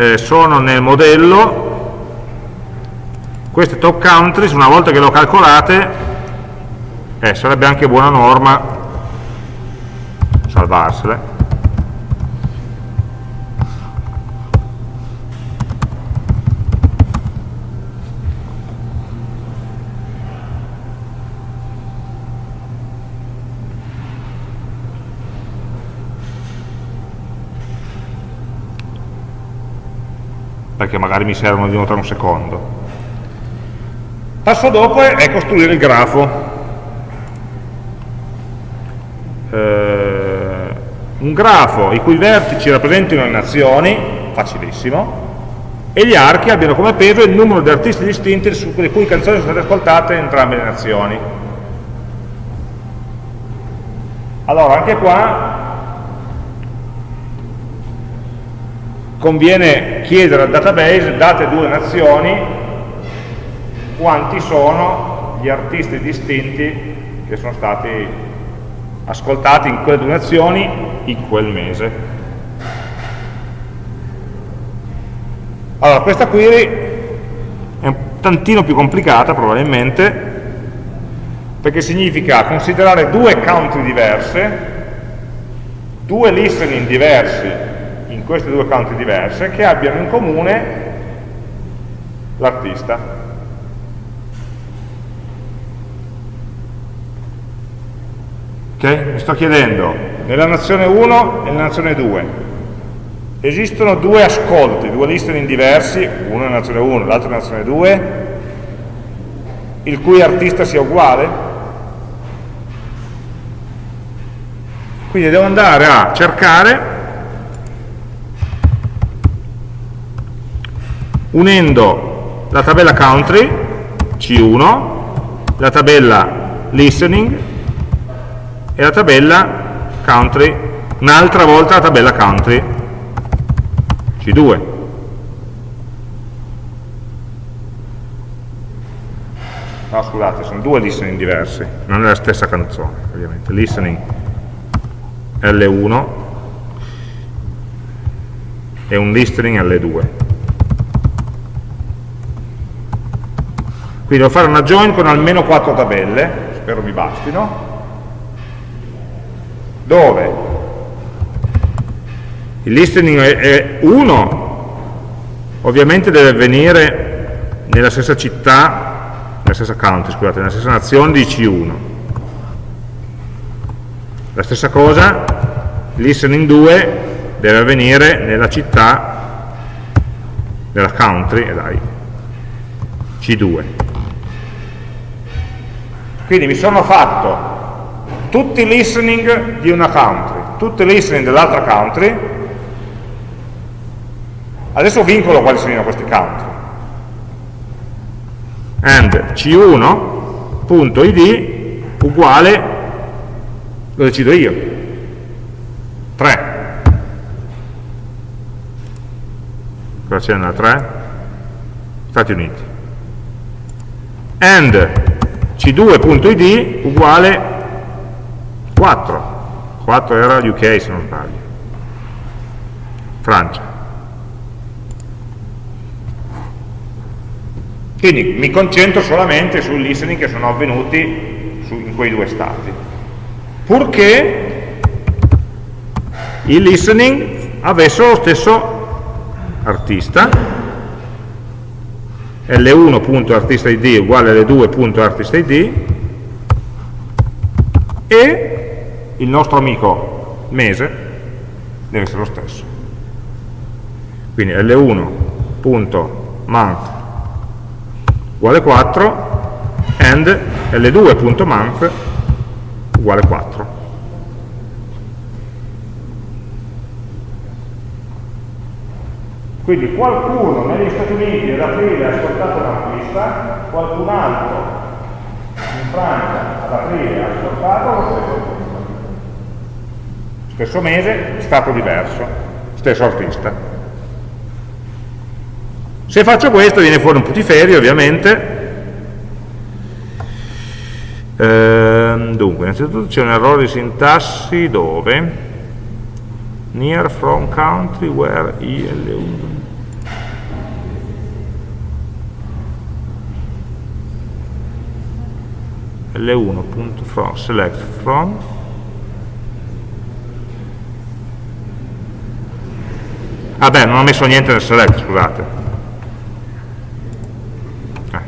Eh, sono nel modello. Queste top countries una volta che le ho calcolate eh, sarebbe anche buona norma salvarsele perché magari mi servono di tra un secondo. Passo dopo è costruire il grafo. Eh, un grafo i cui vertici rappresentino le nazioni, facilissimo, e gli archi abbiano come peso il numero di artisti distinti le cui canzoni sono state ascoltate in entrambe le nazioni. Allora, anche qua conviene chiedere al database, date due nazioni, quanti sono gli artisti distinti che sono stati ascoltati in quelle due nazioni in quel mese. Allora, questa query è un tantino più complicata probabilmente, perché significa considerare due country diverse, due listening diversi queste due country diverse, che abbiano in comune l'artista. Okay? Mi sto chiedendo, nella nazione 1 e nella nazione 2, esistono due ascolti, due listening diversi, uno nella nazione 1 e l'altro nella nazione 2, il cui artista sia uguale? Quindi devo andare a cercare, unendo la tabella country, C1, la tabella listening e la tabella country, un'altra volta la tabella country, C2. No, scusate, sono due listening diversi, non è la stessa canzone, ovviamente. Listening L1 e un listening L2. Quindi devo fare una join con almeno quattro tabelle, spero mi bastino, dove? Il listening è 1 ovviamente deve avvenire nella stessa città nella stessa country, scusate, nella stessa nazione di C1 la stessa cosa listening 2 deve avvenire nella città della country eh dai, C2 quindi mi sono fatto tutti i listening di una country, tutti i listening dell'altra country, adesso vincolo quali sono questi country. And c1.id uguale, lo decido io, 3. Cosa c'è nella 3? Stati Uniti. And c2.id uguale 4 4 era UK se non sbaglio. Francia. Quindi mi concentro solamente sui listening che sono avvenuti su, in quei due stati. Purché il listening avesse lo stesso artista L1.artistid uguale L2.artistid e il nostro amico mese deve essere lo stesso. Quindi L1.month uguale 4 and L2.month uguale 4. Quindi qualcuno negli Stati Uniti ad aprile ha ascoltato un artista, qualcun altro in Francia ad aprile ha ascoltato lo stesso stesso mese, stato diverso, stesso artista. Se faccio questo viene fuori un putiferio ovviamente. Ehm, dunque, innanzitutto c'è un errore di sintassi dove near from country where IL1 L1.from select from Vabbè, non ho messo niente nel select, scusate. Eh.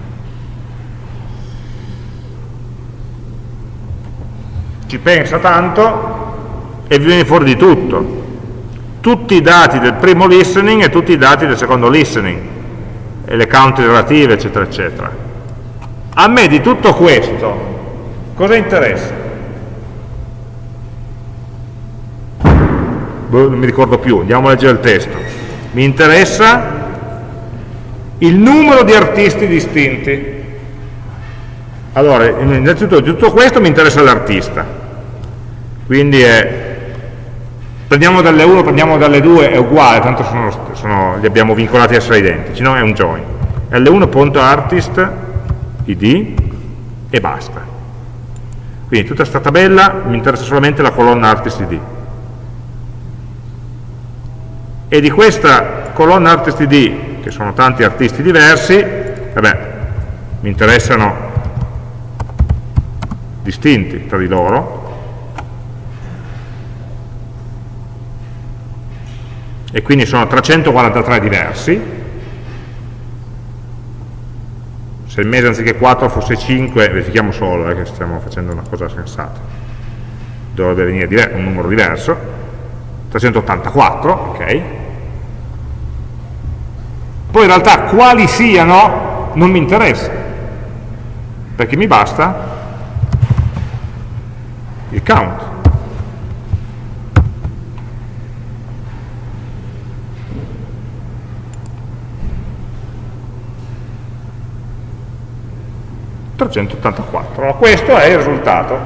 Ci pensa tanto e viene fuori di tutto. Tutti i dati del primo listening e tutti i dati del secondo listening, e le count relative, eccetera, eccetera. A me di tutto questo cosa interessa? Boh, non mi ricordo più, andiamo a leggere il testo. Mi interessa il numero di artisti distinti. Allora, innanzitutto di tutto questo mi interessa l'artista, quindi è prendiamo dalle 1, prendiamo dalle 2 è uguale, tanto sono, sono, li abbiamo vincolati a essere identici, no? è un join. L1.artist id e basta. Quindi tutta questa tabella mi interessa solamente la colonna artist id. E di questa colonna artist id, che sono tanti artisti diversi, vabbè, mi interessano distinti tra di loro, e quindi sono 343 diversi. Se il mese anziché 4 fosse 5 verifichiamo solo eh, che stiamo facendo una cosa sensata. Dovrebbe venire un numero diverso. 384 ok. Poi in realtà quali siano non mi interessa. Perché mi basta il count 384. Allora, questo è il risultato,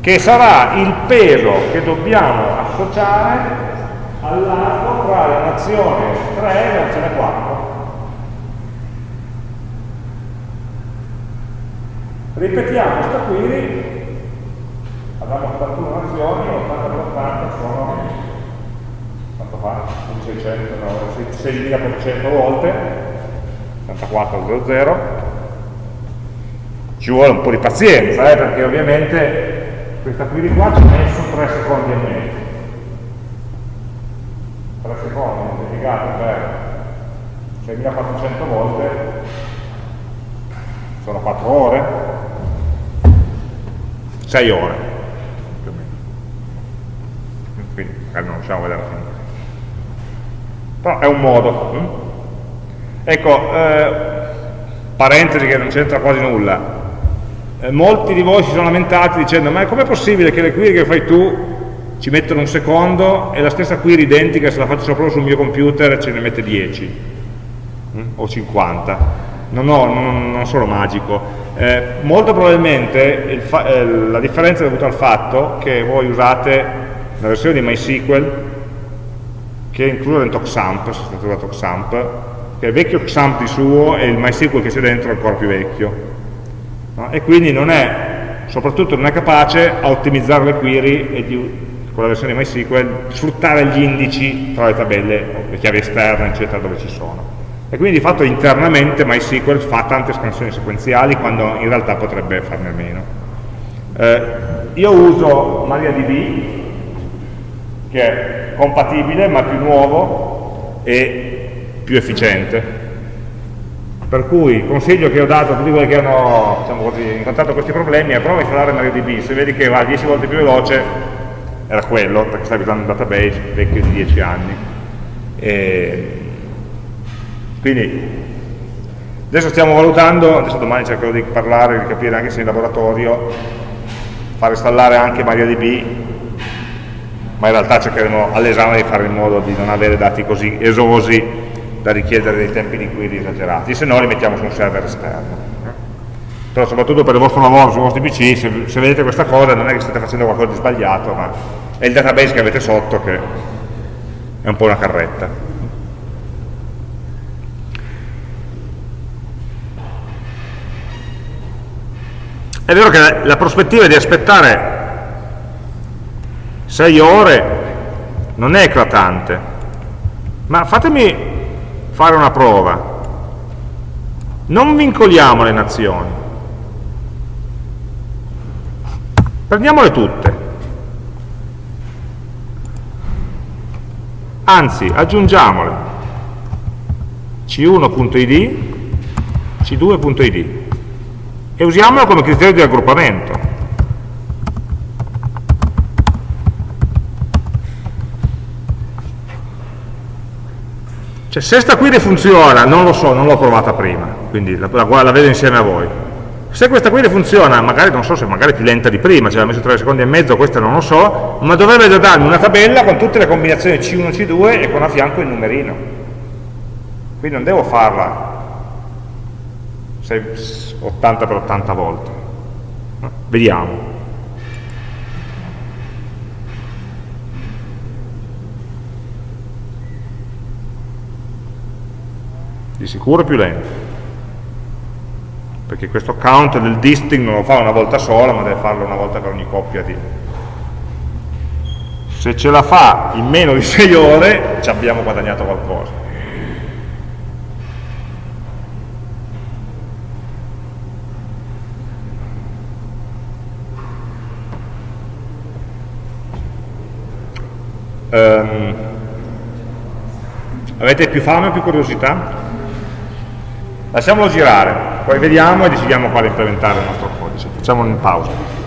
che sarà il peso che dobbiamo associare all'arco tra la nazione 3 e la nazione 4. Ripetiamo questa query, abbiamo 81 nazioni, 80 per 80 sono, quanto fa? 600, no, 6400 volte, 84 00, ci vuole un po' di pazienza, eh, perché ovviamente questa query qua ci ha messo 3 secondi e mezzo. 3 secondi moltiplicato per 6400 volte sono 4 ore, 6 ore più o meno. Quindi magari non riusciamo a vedere la fine. Però è un modo. Hm? Ecco, eh, parentesi che non c'entra quasi nulla, eh, molti di voi si sono lamentati dicendo ma com'è possibile che le query che fai tu ci mettono un secondo e la stessa query identica se la faccio sopra sul mio computer ce ne mette 10 mm? o 50 no, no, non, non sono magico eh, molto probabilmente eh, la differenza è dovuta al fatto che voi usate la versione di MySQL che è inclusa dentro XAMPP, sostitutiva XAMPP che è vecchio XAMPP di suo e il MySQL che c'è dentro è ancora più vecchio no? e quindi non è, soprattutto non è capace a ottimizzare le query e di, con la versione MySQL sfruttare gli indici tra le tabelle, le chiavi esterne, eccetera, dove ci sono. E quindi di fatto internamente MySQL fa tante scansioni sequenziali quando in realtà potrebbe farne meno. Eh, io uso MariaDB, che è compatibile ma più nuovo e più efficiente per cui il consiglio che ho dato a tutti quelli che hanno diciamo così, incontrato questi problemi è prova a installare MariaDB, se vedi che va 10 volte più veloce era quello, perché stavi usando un database vecchio di 10 anni. E quindi adesso stiamo valutando, adesso domani cercherò di parlare, di capire anche se in laboratorio far installare anche MariaDB ma in realtà cercheremo all'esame di fare in modo di non avere dati così esosi da richiedere dei tempi di query esagerati, se no li mettiamo su un server esterno. Però soprattutto per il vostro lavoro sui vostri PC, se, se vedete questa cosa non è che state facendo qualcosa di sbagliato, ma è il database che avete sotto che è un po' una carretta. È vero che la, prospettiva di aspettare 6 ore non è eclatante, ma fatemi fare una prova. Non vincoliamo le nazioni. Prendiamole tutte. Anzi, aggiungiamole. C1.id, C2.id e usiamolo come criterio di raggruppamento. Cioè, se sta query funziona, non lo so, non l'ho provata prima, quindi la, la, la, vedo insieme a voi. Se questa query funziona, magari non so se magari è più lenta di prima, cioè ha messo 3 secondi e mezzo, questo non lo so, ma dovrebbe già darmi una tabella con tutte le combinazioni C1, C2 e con a fianco il numerino. Quindi non devo farla 80 per 80 volte. Vediamo. Di sicuro più lento perché questo count del distinct non lo fa una volta sola ma deve farlo una volta per ogni coppia di se ce la fa in meno di 6 ore ci abbiamo guadagnato qualcosa um, avete più fame o più curiosità? Lasciamolo girare, poi vediamo e decidiamo quale implementare nel nostro codice. Facciamo una pausa.